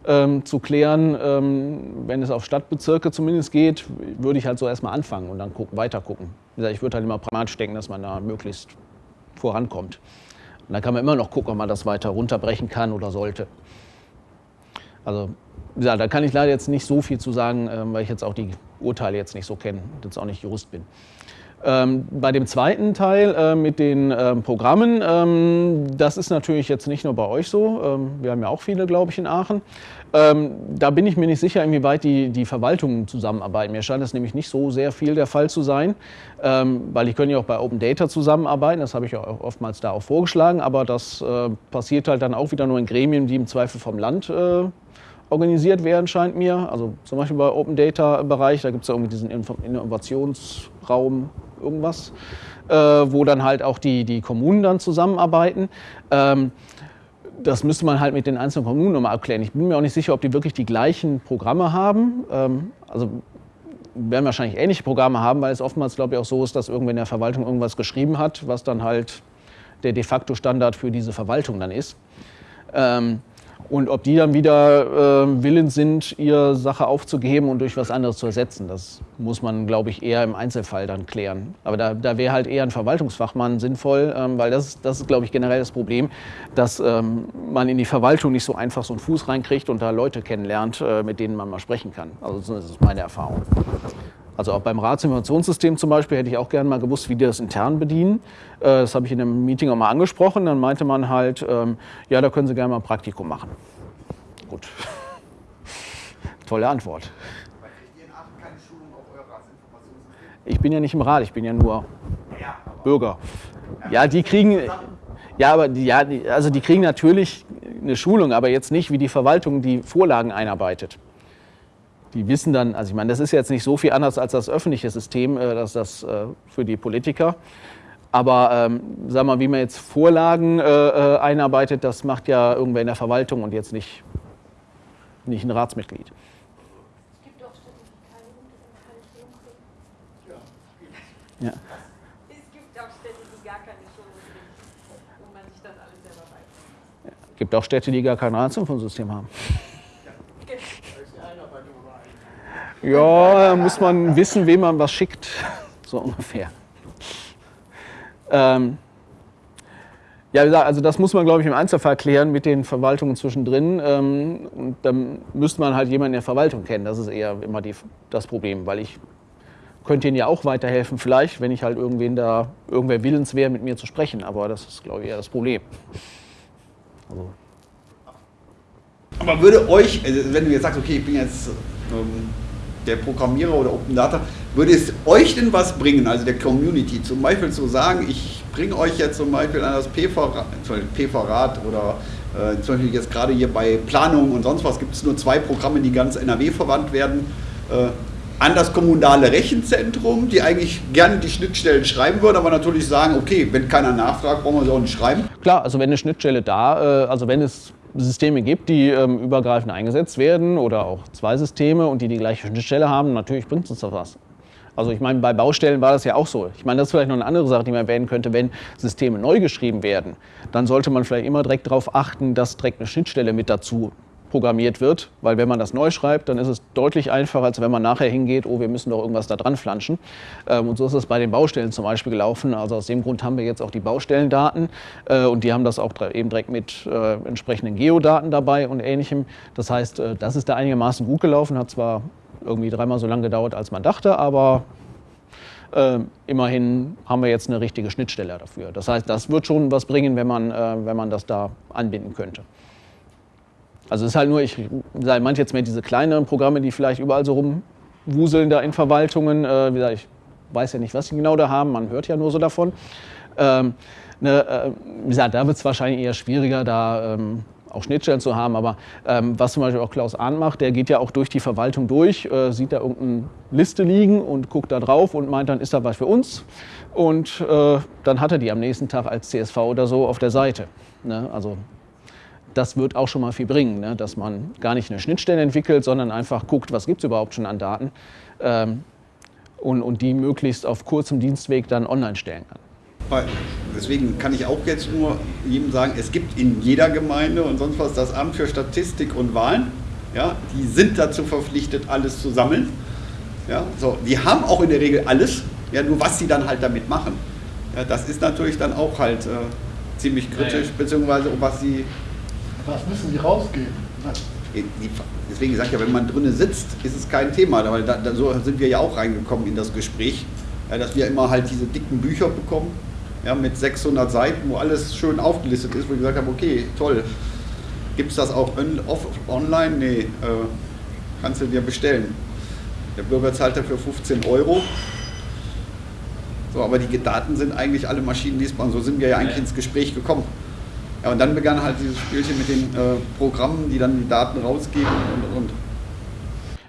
ähm, zu klären. Ähm, wenn es auf Stadtbezirke zumindest geht, würde ich halt so erstmal anfangen und dann gucken, weiter gucken. Ich würde halt immer pragmatisch denken, dass man da möglichst vorankommt. Und dann kann man immer noch gucken, ob man das weiter runterbrechen kann oder sollte. Also, gesagt, da kann ich leider jetzt nicht so viel zu sagen, ähm, weil ich jetzt auch die Urteile jetzt nicht so kenne und jetzt auch nicht Jurist bin. Ähm, bei dem zweiten Teil äh, mit den ähm, Programmen, ähm, das ist natürlich jetzt nicht nur bei euch so. Ähm, wir haben ja auch viele, glaube ich, in Aachen. Ähm, da bin ich mir nicht sicher, inwieweit die, die Verwaltungen zusammenarbeiten. Mir scheint das nämlich nicht so sehr viel der Fall zu sein, ähm, weil ich könnte ja auch bei Open Data zusammenarbeiten. Das habe ich ja auch oftmals da auch vorgeschlagen, aber das äh, passiert halt dann auch wieder nur in Gremien, die im Zweifel vom Land äh, organisiert werden, scheint mir. Also zum Beispiel bei Open Data Bereich, da gibt es ja irgendwie diesen Innovationsraum irgendwas, äh, wo dann halt auch die, die Kommunen dann zusammenarbeiten. Ähm, das müsste man halt mit den einzelnen Kommunen nochmal abklären. Ich bin mir auch nicht sicher, ob die wirklich die gleichen Programme haben. Ähm, also werden wahrscheinlich ähnliche Programme haben, weil es oftmals, glaube ich, auch so ist, dass irgendwer in der Verwaltung irgendwas geschrieben hat, was dann halt der de facto Standard für diese Verwaltung dann ist. Ähm, und ob die dann wieder äh, willens sind, ihre Sache aufzugeben und durch was anderes zu ersetzen, das muss man, glaube ich, eher im Einzelfall dann klären. Aber da, da wäre halt eher ein Verwaltungsfachmann sinnvoll, ähm, weil das, das ist, glaube ich, generell das Problem, dass ähm, man in die Verwaltung nicht so einfach so einen Fuß reinkriegt und da Leute kennenlernt, äh, mit denen man mal sprechen kann. Also das ist meine Erfahrung. Also auch beim Ratsinformationssystem zum Beispiel hätte ich auch gerne mal gewusst, wie die das intern bedienen. Äh, das habe ich in einem Meeting auch mal angesprochen. Dann meinte man halt, ähm, ja, da können Sie gerne mal ein Praktikum machen. Gut. (laughs) Tolle Antwort. Ich bin ja nicht im Rat, ich bin ja nur Bürger. Ja, die kriegen, ja, aber die, ja, also die kriegen natürlich eine Schulung, aber jetzt nicht, wie die Verwaltung die Vorlagen einarbeitet die wissen dann, also ich meine, das ist jetzt nicht so viel anders als das öffentliche System, äh, das das äh, für die Politiker. Aber ähm, sag mal, wie man jetzt Vorlagen äh, äh, einarbeitet, das macht ja irgendwer in der Verwaltung und jetzt nicht, nicht ein Ratsmitglied. Es gibt auch Städte, die keine Schulung kriegen. Ja. Es gibt auch Städte, die gar keine Schulung kriegen, wo man sich das alles selber beibringt. Es gibt auch Städte, die gar kein Ratsinfosystem haben. Ja, muss man wissen, wem man was schickt, (laughs) so ungefähr. Ähm, ja, wie gesagt, also das muss man, glaube ich, im Einzelfall klären mit den Verwaltungen zwischendrin. Ähm, und dann müsste man halt jemanden in der Verwaltung kennen. Das ist eher immer die, das Problem, weil ich könnte ihnen ja auch weiterhelfen, vielleicht, wenn ich halt irgendwen da, irgendwer willens wäre, mit mir zu sprechen. Aber das ist, glaube ich, eher das Problem. Also. Aber würde euch, also wenn du jetzt sagst, okay, ich bin jetzt ähm der Programmierer oder Open Data, würde es euch denn was bringen, also der Community, zum Beispiel zu sagen, ich bringe euch jetzt zum Beispiel an das PV-Rad oder äh, zum Beispiel jetzt gerade hier bei Planung und sonst was gibt es nur zwei Programme, die ganz NRW verwandt werden, äh, an das kommunale Rechenzentrum, die eigentlich gerne die Schnittstellen schreiben würden, aber natürlich sagen, okay, wenn keiner nachfragt, brauchen wir sie auch nicht schreiben. Klar, also wenn eine Schnittstelle da, äh, also wenn es Systeme gibt, die ähm, übergreifend eingesetzt werden oder auch zwei Systeme und die die gleiche Schnittstelle haben, natürlich bringt uns das was. Also ich meine, bei Baustellen war das ja auch so. Ich meine, das ist vielleicht noch eine andere Sache, die man erwähnen könnte. Wenn Systeme neu geschrieben werden, dann sollte man vielleicht immer direkt darauf achten, dass direkt eine Schnittstelle mit dazu programmiert wird, weil wenn man das neu schreibt, dann ist es deutlich einfacher, als wenn man nachher hingeht, oh, wir müssen doch irgendwas da dran flanschen. Ähm, und so ist es bei den Baustellen zum Beispiel gelaufen. Also aus dem Grund haben wir jetzt auch die Baustellendaten äh, und die haben das auch eben direkt mit äh, entsprechenden Geodaten dabei und ähnlichem. Das heißt, äh, das ist da einigermaßen gut gelaufen, hat zwar irgendwie dreimal so lange gedauert, als man dachte, aber äh, immerhin haben wir jetzt eine richtige Schnittstelle dafür. Das heißt, das wird schon was bringen, wenn man, wenn man das da anbinden könnte. Also es ist halt nur, ich meinte jetzt mehr diese kleineren Programme, die vielleicht überall so rumwuseln da in Verwaltungen. Äh, wie gesagt, ich weiß ja nicht, was sie genau da haben, man hört ja nur so davon. Ähm, ne, äh, wie gesagt, da wird es wahrscheinlich eher schwieriger, da ähm, auch Schnittstellen zu haben. Aber ähm, was zum Beispiel auch Klaus Ahn macht, der geht ja auch durch die Verwaltung durch, äh, sieht da irgendeine Liste liegen und guckt da drauf und meint, dann ist da was für uns. Und äh, dann hat er die am nächsten Tag als CSV oder so auf der Seite. Ne? Also das wird auch schon mal viel bringen, ne? dass man gar nicht eine Schnittstelle entwickelt, sondern einfach guckt, was gibt es überhaupt schon an Daten ähm, und, und die möglichst auf kurzem Dienstweg dann online stellen kann. Deswegen kann ich auch jetzt nur jedem sagen, es gibt in jeder Gemeinde und sonst was das Amt für Statistik und Wahlen. Ja, die sind dazu verpflichtet, alles zu sammeln. Ja, so, die haben auch in der Regel alles, ja, nur was sie dann halt damit machen. Ja, das ist natürlich dann auch halt äh, ziemlich kritisch, beziehungsweise was sie was müssen die rausgeben? Deswegen sagt ja, wenn man drinnen sitzt, ist es kein Thema. Weil da, da, so sind wir ja auch reingekommen in das Gespräch, ja, dass wir immer halt diese dicken Bücher bekommen, ja, mit 600 Seiten, wo alles schön aufgelistet ist, wo wir gesagt haben, okay, toll. Gibt es das auch on, off, online? Nee, äh, kannst du dir bestellen. Der Bürger zahlt dafür 15 Euro. So, aber die Daten sind eigentlich alle maschinenlesbar. Und so sind wir ja eigentlich ins Gespräch gekommen. Ja, und dann begann halt dieses Spielchen mit den äh, Programmen, die dann die Daten rausgeben und und.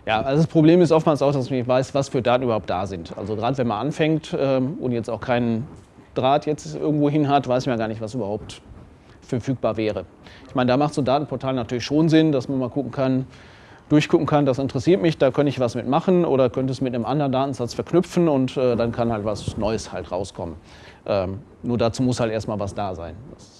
Ja, also das Problem ist oftmals auch, dass man nicht weiß, was für Daten überhaupt da sind. Also gerade wenn man anfängt ähm, und jetzt auch keinen Draht jetzt irgendwo hin hat, weiß man ja gar nicht, was überhaupt verfügbar wäre. Ich meine, da macht so ein Datenportal natürlich schon Sinn, dass man mal gucken kann, durchgucken kann, das interessiert mich, da könnte ich was mitmachen oder könnte es mit einem anderen Datensatz verknüpfen und äh, dann kann halt was Neues halt rauskommen. Ähm, nur dazu muss halt erstmal was da sein. Das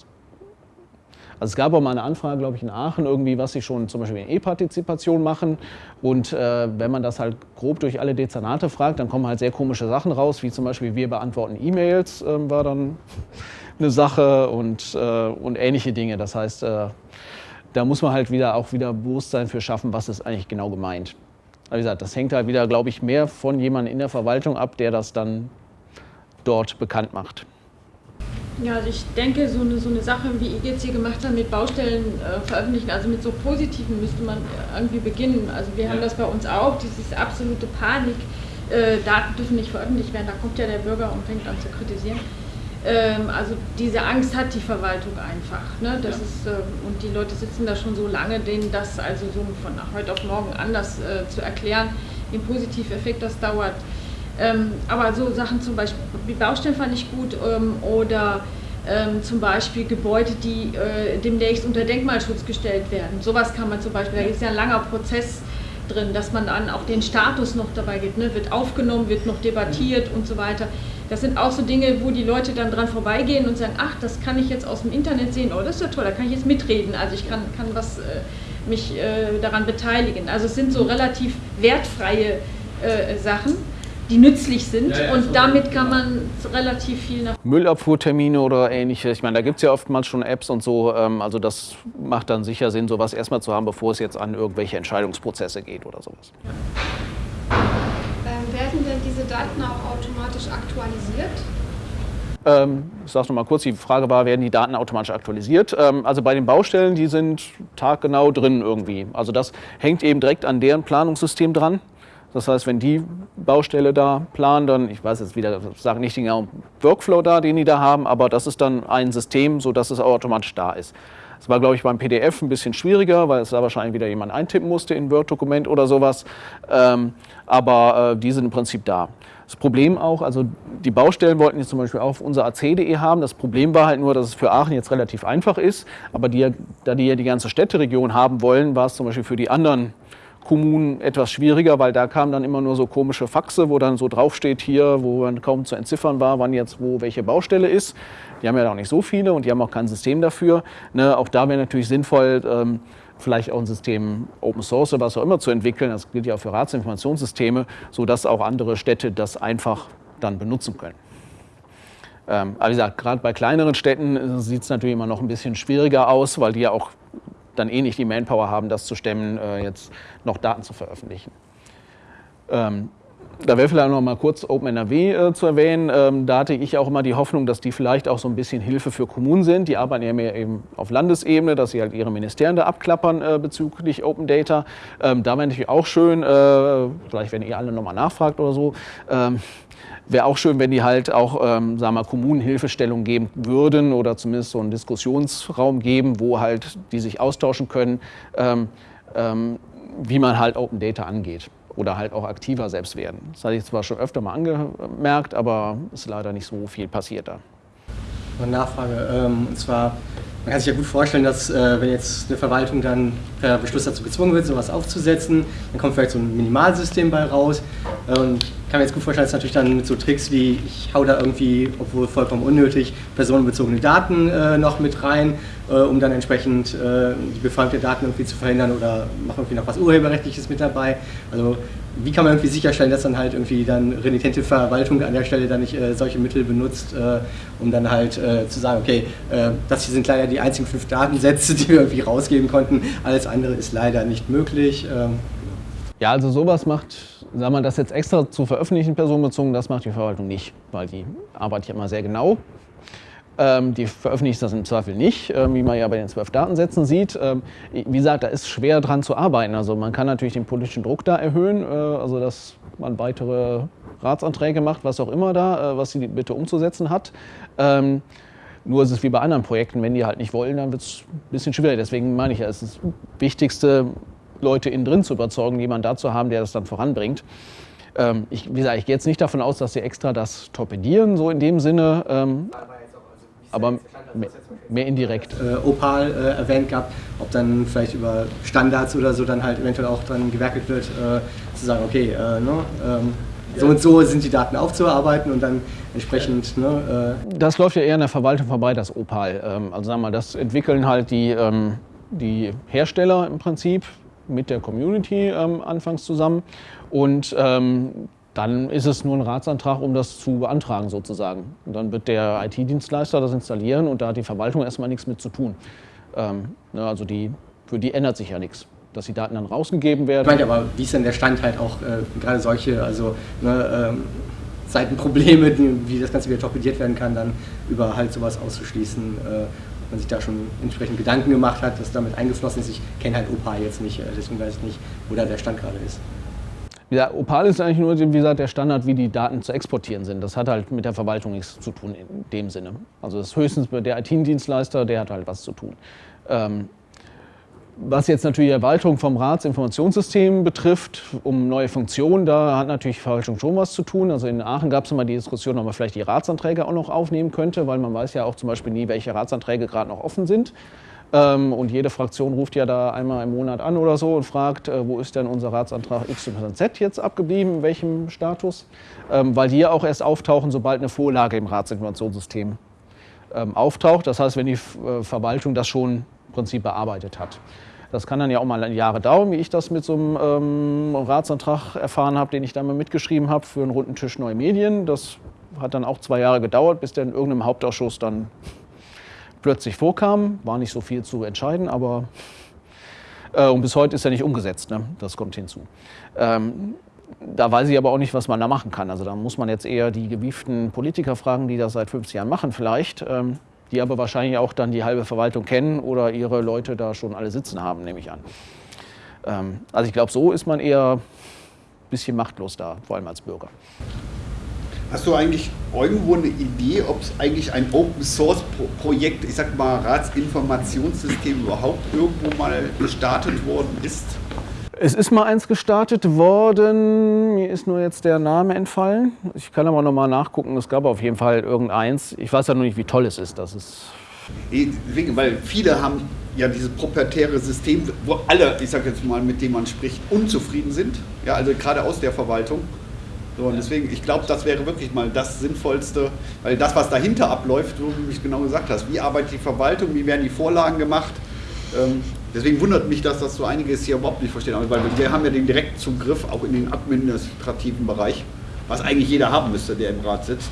also es gab auch mal eine Anfrage, glaube ich, in Aachen irgendwie, was sie schon zum Beispiel in E-Partizipation machen. Und äh, wenn man das halt grob durch alle Dezernate fragt, dann kommen halt sehr komische Sachen raus, wie zum Beispiel wir beantworten E-Mails, äh, war dann (laughs) eine Sache und, äh, und ähnliche Dinge. Das heißt, äh, da muss man halt wieder auch wieder Bewusstsein für schaffen, was ist eigentlich genau gemeint. Wie gesagt, das hängt halt wieder, glaube ich, mehr von jemandem in der Verwaltung ab, der das dann dort bekannt macht. Ja, also ich denke, so eine, so eine Sache, wie ihr jetzt hier gemacht habt, mit Baustellen äh, veröffentlichen, also mit so positiven müsste man irgendwie beginnen. Also wir ja. haben das bei uns auch, dieses absolute Panik, äh, Daten dürfen nicht veröffentlicht werden, da kommt ja der Bürger und fängt an zu kritisieren. Ähm, also diese Angst hat die Verwaltung einfach. Ne? Das ja. ist, äh, und die Leute sitzen da schon so lange, denen das also so von heute auf morgen anders äh, zu erklären, den Positiveffekt, das dauert. Ähm, aber so Sachen zum Beispiel, wie Baustellen fand ich gut ähm, oder ähm, zum Beispiel Gebäude, die äh, demnächst unter Denkmalschutz gestellt werden. Sowas kann man zum Beispiel, da ist ja ein langer Prozess drin, dass man dann auch den Status noch dabei gibt, ne? wird aufgenommen, wird noch debattiert und so weiter. Das sind auch so Dinge, wo die Leute dann dran vorbeigehen und sagen, ach, das kann ich jetzt aus dem Internet sehen, oh, das ist ja toll, da kann ich jetzt mitreden, also ich kann, kann was, äh, mich äh, daran beteiligen. Also es sind so relativ wertfreie äh, Sachen die nützlich sind ja, ja, und so damit kann man relativ viel nach. Müllabfuhrtermine oder ähnliches. Ich meine, da gibt es ja oftmals schon Apps und so. Ähm, also das macht dann sicher Sinn, sowas erstmal zu haben, bevor es jetzt an irgendwelche Entscheidungsprozesse geht oder sowas. Ähm, werden denn diese Daten auch automatisch aktualisiert? Ähm, ich sage noch mal kurz, die Frage war, werden die Daten automatisch aktualisiert? Ähm, also bei den Baustellen, die sind taggenau drin irgendwie. Also das hängt eben direkt an deren Planungssystem dran. Das heißt, wenn die Baustelle da planen, dann, ich weiß jetzt wieder, sage nicht den genauen Workflow da, den die da haben, aber das ist dann ein System, sodass es automatisch da ist. Das war, glaube ich, beim PDF ein bisschen schwieriger, weil es da wahrscheinlich wieder jemand eintippen musste in Word-Dokument oder sowas. Ähm, aber äh, die sind im Prinzip da. Das Problem auch, also die Baustellen wollten jetzt zum Beispiel auch auf unser AC.de haben. Das Problem war halt nur, dass es für Aachen jetzt relativ einfach ist. Aber die, da die ja die ganze Städteregion haben wollen, war es zum Beispiel für die anderen Kommunen etwas schwieriger, weil da kamen dann immer nur so komische Faxe, wo dann so draufsteht hier, wo man kaum zu entziffern war, wann jetzt wo welche Baustelle ist. Die haben ja auch nicht so viele und die haben auch kein System dafür. Ne, auch da wäre natürlich sinnvoll, ähm, vielleicht auch ein System Open Source oder was auch immer zu entwickeln. Das gilt ja auch für Ratsinformationssysteme, sodass auch andere Städte das einfach dann benutzen können. Ähm, aber wie gesagt, gerade bei kleineren Städten sieht es natürlich immer noch ein bisschen schwieriger aus, weil die ja auch dann eh nicht die Manpower haben, das zu stemmen, äh, jetzt noch Daten zu veröffentlichen. Ähm, da wäre vielleicht noch mal kurz OpenNRW äh, zu erwähnen. Ähm, da hatte ich auch immer die Hoffnung, dass die vielleicht auch so ein bisschen Hilfe für Kommunen sind. Die arbeiten ja mehr eben auf Landesebene, dass sie halt ihre Ministerien da abklappern äh, bezüglich Open Data. Ähm, da wäre natürlich auch schön, äh, vielleicht wenn ihr alle nochmal nachfragt oder so, ähm, wäre auch schön, wenn die halt auch, ähm, sagen wir, Kommunen Hilfestellung geben würden oder zumindest so einen Diskussionsraum geben, wo halt die sich austauschen können, ähm, ähm, wie man halt Open Data angeht oder halt auch aktiver selbst werden. Das hatte ich zwar schon öfter mal angemerkt, aber ist leider nicht so viel passiert da. Eine Nachfrage, ähm, und zwar, man kann sich ja gut vorstellen, dass äh, wenn jetzt eine Verwaltung dann per Beschluss dazu gezwungen wird, sowas aufzusetzen, dann kommt vielleicht so ein Minimalsystem bei raus. Und ich kann mir jetzt gut vorstellen, dass natürlich dann mit so Tricks wie, ich hau da irgendwie, obwohl vollkommen unnötig, personenbezogene Daten äh, noch mit rein, äh, um dann entsprechend äh, die Befragung der Daten irgendwie zu verhindern oder mache irgendwie noch was Urheberrechtliches mit dabei. Also wie kann man irgendwie sicherstellen, dass dann halt irgendwie dann renitente Verwaltung an der Stelle dann nicht äh, solche Mittel benutzt, äh, um dann halt äh, zu sagen, okay, äh, das hier sind leider die einzigen fünf Datensätze, (laughs) die wir irgendwie rausgeben konnten, alles andere ist leider nicht möglich. Ähm. Ja, also sowas macht, sagen wir das jetzt extra zu veröffentlichen, personenbezogen, das macht die Verwaltung nicht, weil die arbeitet ja immer sehr genau ähm, die veröffentlicht das im Zweifel nicht, ähm, wie man ja bei den zwölf Datensätzen sieht. Ähm, wie gesagt, da ist schwer dran zu arbeiten. Also man kann natürlich den politischen Druck da erhöhen, äh, also dass man weitere Ratsanträge macht, was auch immer da, äh, was sie bitte umzusetzen hat. Ähm, nur ist es wie bei anderen Projekten, wenn die halt nicht wollen, dann wird es ein bisschen schwieriger. Deswegen meine ich ja, es ist das Wichtigste, Leute innen drin zu überzeugen, jemanden da zu haben, der das dann voranbringt. Ähm, ich, wie gesagt, ich gehe jetzt nicht davon aus, dass sie extra das torpedieren, so in dem Sinne. Ähm, aber mehr indirekt. Äh, Opal äh, erwähnt gehabt, ob dann vielleicht über Standards oder so dann halt eventuell auch dann gewerkelt wird, äh, zu sagen, okay, äh, ne, ähm, so und so sind die Daten aufzuarbeiten und dann entsprechend. Ne, äh das läuft ja eher in der Verwaltung vorbei, das Opal. Ähm, also sagen wir mal, das entwickeln halt die, ähm, die Hersteller im Prinzip mit der Community ähm, anfangs zusammen und ähm, dann ist es nur ein Ratsantrag, um das zu beantragen sozusagen. Und dann wird der IT-Dienstleister das installieren und da hat die Verwaltung erstmal nichts mit zu tun. Ähm, ne, also die, für die ändert sich ja nichts dass die Daten dann rausgegeben werden. Ich meine, aber wie ist denn der Stand halt auch äh, gerade solche, also ne, ähm, Seitenprobleme, wie das Ganze wieder torpediert werden kann, dann über halt sowas auszuschließen, äh, man sich da schon entsprechend Gedanken gemacht hat, dass damit eingeflossen ist. Ich kenne halt OPA jetzt nicht, äh, deswegen weiß ich nicht, wo da der Stand gerade ist. Wie Opal ist eigentlich nur wie gesagt, der Standard, wie die Daten zu exportieren sind. Das hat halt mit der Verwaltung nichts zu tun in dem Sinne. Also das ist höchstens der IT-Dienstleister, der hat halt was zu tun. Ähm, was jetzt natürlich die Erweiterung vom Ratsinformationssystem betrifft, um neue Funktionen, da hat natürlich Verwaltung schon was zu tun. Also in Aachen gab es immer die Diskussion, ob man vielleicht die Ratsanträge auch noch aufnehmen könnte, weil man weiß ja auch zum Beispiel nie, welche Ratsanträge gerade noch offen sind. Ähm, und jede Fraktion ruft ja da einmal im Monat an oder so und fragt, äh, wo ist denn unser Ratsantrag XYZ jetzt abgeblieben, in welchem Status? Ähm, weil die ja auch erst auftauchen, sobald eine Vorlage im Ratsinformationssystem ähm, auftaucht. Das heißt, wenn die äh, Verwaltung das schon im Prinzip bearbeitet hat. Das kann dann ja auch mal Jahre dauern, wie ich das mit so einem ähm, Ratsantrag erfahren habe, den ich da mal mitgeschrieben habe für einen runden Tisch Neue Medien. Das hat dann auch zwei Jahre gedauert, bis der in irgendeinem Hauptausschuss dann plötzlich vorkam. War nicht so viel zu entscheiden, aber äh, und bis heute ist er nicht umgesetzt. Ne? Das kommt hinzu. Ähm, da weiß ich aber auch nicht, was man da machen kann. Also da muss man jetzt eher die gewieften Politiker fragen, die das seit 50 Jahren machen vielleicht, ähm, die aber wahrscheinlich auch dann die halbe Verwaltung kennen oder ihre Leute da schon alle sitzen haben, nehme ich an. Ähm, also ich glaube, so ist man eher ein bisschen machtlos da, vor allem als Bürger. Hast du eigentlich irgendwo eine Idee, ob es eigentlich ein Open Source Projekt, ich sag mal Ratsinformationssystem überhaupt irgendwo mal gestartet worden ist? Es ist mal eins gestartet worden, mir ist nur jetzt der Name entfallen. Ich kann aber noch mal nachgucken, es gab auf jeden Fall irgendeins. Ich weiß ja nur nicht, wie toll es ist. Das ist Deswegen, weil viele haben ja dieses proprietäre System, wo alle, ich sage jetzt mal, mit denen man spricht, unzufrieden sind. Ja, also gerade aus der Verwaltung. So, und deswegen, ich glaube, das wäre wirklich mal das Sinnvollste, weil das, was dahinter abläuft, so wie du es genau gesagt hast, wie arbeitet die Verwaltung, wie werden die Vorlagen gemacht. Ähm, deswegen wundert mich, dass das so einiges hier überhaupt nicht verstehen. Weil wir haben ja den Direktzugriff auch in den administrativen Bereich, was eigentlich jeder haben müsste, der im Rat sitzt.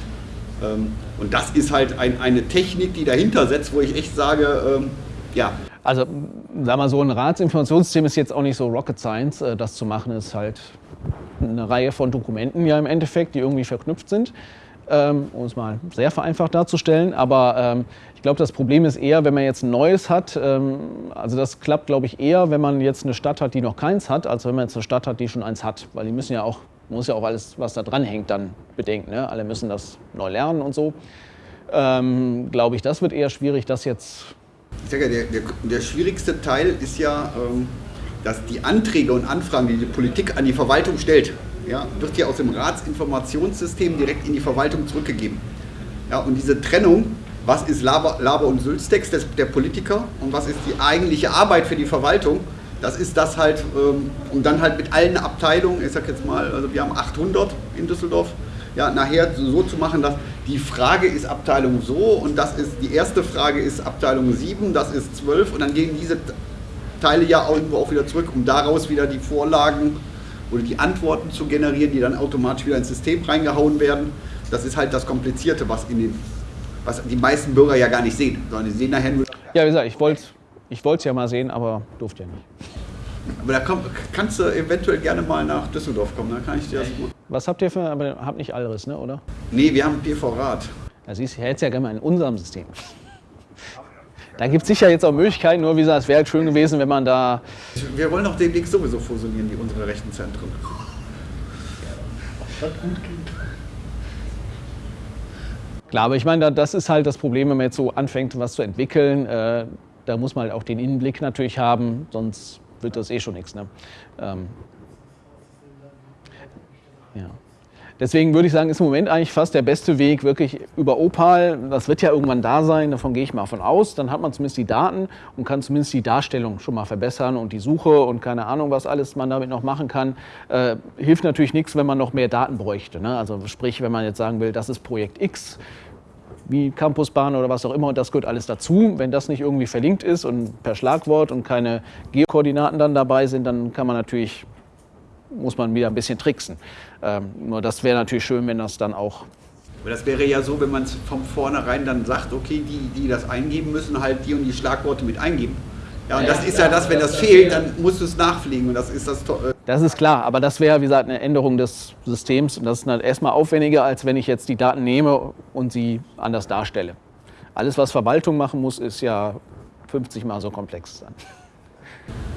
Ähm, und das ist halt ein, eine Technik, die dahinter setzt, wo ich echt sage, ähm, ja. Also, sag mal so, ein Ratsinformationssystem ist jetzt auch nicht so Rocket Science. Äh, das zu machen ist halt eine Reihe von Dokumenten ja im Endeffekt, die irgendwie verknüpft sind, ähm, um es mal sehr vereinfacht darzustellen. Aber ähm, ich glaube, das Problem ist eher, wenn man jetzt ein neues hat. Ähm, also das klappt, glaube ich, eher, wenn man jetzt eine Stadt hat, die noch keins hat, als wenn man jetzt eine Stadt hat, die schon eins hat. Weil die müssen ja auch, muss ja auch alles, was da dran hängt, dann bedenken. Ne? Alle müssen das neu lernen und so. Ähm, glaube ich, das wird eher schwierig, das jetzt. Ich sage ja, der, der, der schwierigste Teil ist ja, ähm, dass die Anträge und Anfragen, die die Politik an die Verwaltung stellt, ja, wird ja aus dem Ratsinformationssystem direkt in die Verwaltung zurückgegeben. Ja, und diese Trennung, was ist Laber, Laber und Sülztext der Politiker und was ist die eigentliche Arbeit für die Verwaltung, das ist das halt, ähm, und dann halt mit allen Abteilungen, ich sag jetzt mal, also wir haben 800 in Düsseldorf, ja, nachher so zu machen, dass die Frage ist Abteilung so und das ist, die erste Frage ist Abteilung 7, das ist 12 und dann gehen diese Teile ja irgendwo auch wieder zurück, um daraus wieder die Vorlagen oder die Antworten zu generieren, die dann automatisch wieder ins System reingehauen werden. Das ist halt das Komplizierte, was, in den, was die meisten Bürger ja gar nicht sehen, sondern die sehen nachher nur. Ja, wie gesagt, ich wollte ich es ja mal sehen, aber durfte ja nicht. Aber da komm, kannst du eventuell gerne mal nach Düsseldorf kommen, dann kann ich dir das gut. Was habt ihr für, aber habt nicht Alris, ne, oder? Nee, wir haben PV-Rad. Da siehst du, hättest ja gerne mal in unserem System. Da gibt es sicher jetzt auch Möglichkeiten, nur wie gesagt, es wäre halt schön gewesen, wenn man da. Wir wollen doch demnächst sowieso fusionieren, wie unsere Rechenzentren. Das gut geht. Klar, aber ich meine, das ist halt das Problem, wenn man jetzt so anfängt, was zu entwickeln. Äh, da muss man halt auch den Innenblick natürlich haben, sonst wird das eh schon nichts. Ne? Ähm, ja. Deswegen würde ich sagen, ist im Moment eigentlich fast der beste Weg wirklich über Opal. Das wird ja irgendwann da sein, davon gehe ich mal von aus. Dann hat man zumindest die Daten und kann zumindest die Darstellung schon mal verbessern und die Suche und keine Ahnung, was alles man damit noch machen kann. Äh, hilft natürlich nichts, wenn man noch mehr Daten bräuchte. Ne? Also sprich, wenn man jetzt sagen will, das ist Projekt X, wie Campusbahn oder was auch immer und das gehört alles dazu. Wenn das nicht irgendwie verlinkt ist und per Schlagwort und keine Geokoordinaten dann dabei sind, dann kann man natürlich muss man wieder ein bisschen tricksen. Ähm, nur das wäre natürlich schön, wenn das dann auch. Aber das wäre ja so, wenn man es von vornherein dann sagt, okay, die, die das eingeben müssen, halt die und die Schlagworte mit eingeben. Ja, und das ist ja das, wenn das fehlt, dann musst du es nachfliegen und das ist das äh Das ist klar, aber das wäre, wie gesagt, eine Änderung des Systems und das ist dann erstmal aufwendiger, als wenn ich jetzt die Daten nehme und sie anders darstelle. Alles, was Verwaltung machen muss, ist ja 50 mal so komplex dann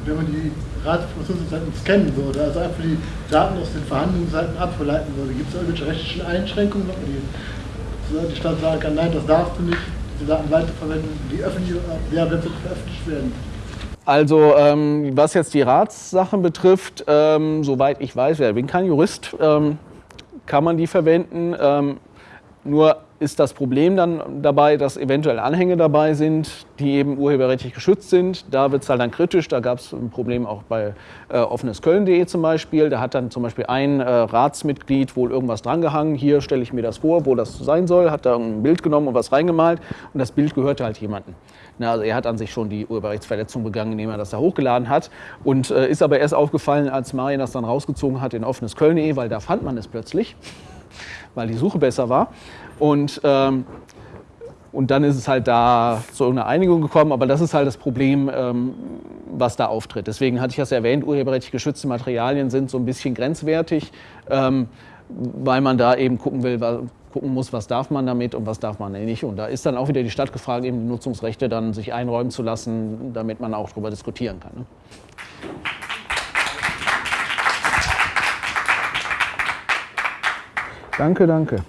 wenn man die Ratsinformationsseiten scannen würde, also einfach die Daten aus den Verhandlungsseiten ableiten würde, gibt es irgendwelche rechtlichen Einschränkungen, ob die, die Stadt sagen kann, nein, das darfst du nicht, diese Daten weiterverwenden, die öffentlich, ja, veröffentlicht werden? Also ähm, was jetzt die Ratssachen betrifft, ähm, soweit ich weiß, ich bin kein Jurist, ähm, kann man die verwenden. Ähm, nur ist das Problem dann dabei, dass eventuell Anhänge dabei sind, die eben urheberrechtlich geschützt sind. Da wird es halt dann kritisch. Da gab es ein Problem auch bei äh, offenesköln.de zum Beispiel. Da hat dann zum Beispiel ein äh, Ratsmitglied wohl irgendwas drangehangen. Hier stelle ich mir das vor, wo das sein soll. Hat da ein Bild genommen und was reingemalt. Und das Bild gehörte halt jemandem. Na, also er hat an sich schon die Urheberrechtsverletzung begangen, indem er das da hochgeladen hat. Und äh, ist aber erst aufgefallen, als Marian das dann rausgezogen hat in offenesköln.de, weil da fand man es plötzlich, (laughs) weil die Suche besser war. Und, ähm, und dann ist es halt da zu irgendeiner Einigung gekommen, aber das ist halt das Problem, ähm, was da auftritt. Deswegen hatte ich das erwähnt, urheberrechtlich geschützte Materialien sind so ein bisschen grenzwertig, ähm, weil man da eben gucken will, gucken muss, was darf man damit und was darf man nicht. Und da ist dann auch wieder die Stadt gefragt, eben die Nutzungsrechte dann sich einräumen zu lassen, damit man auch darüber diskutieren kann. Ne? Danke, danke.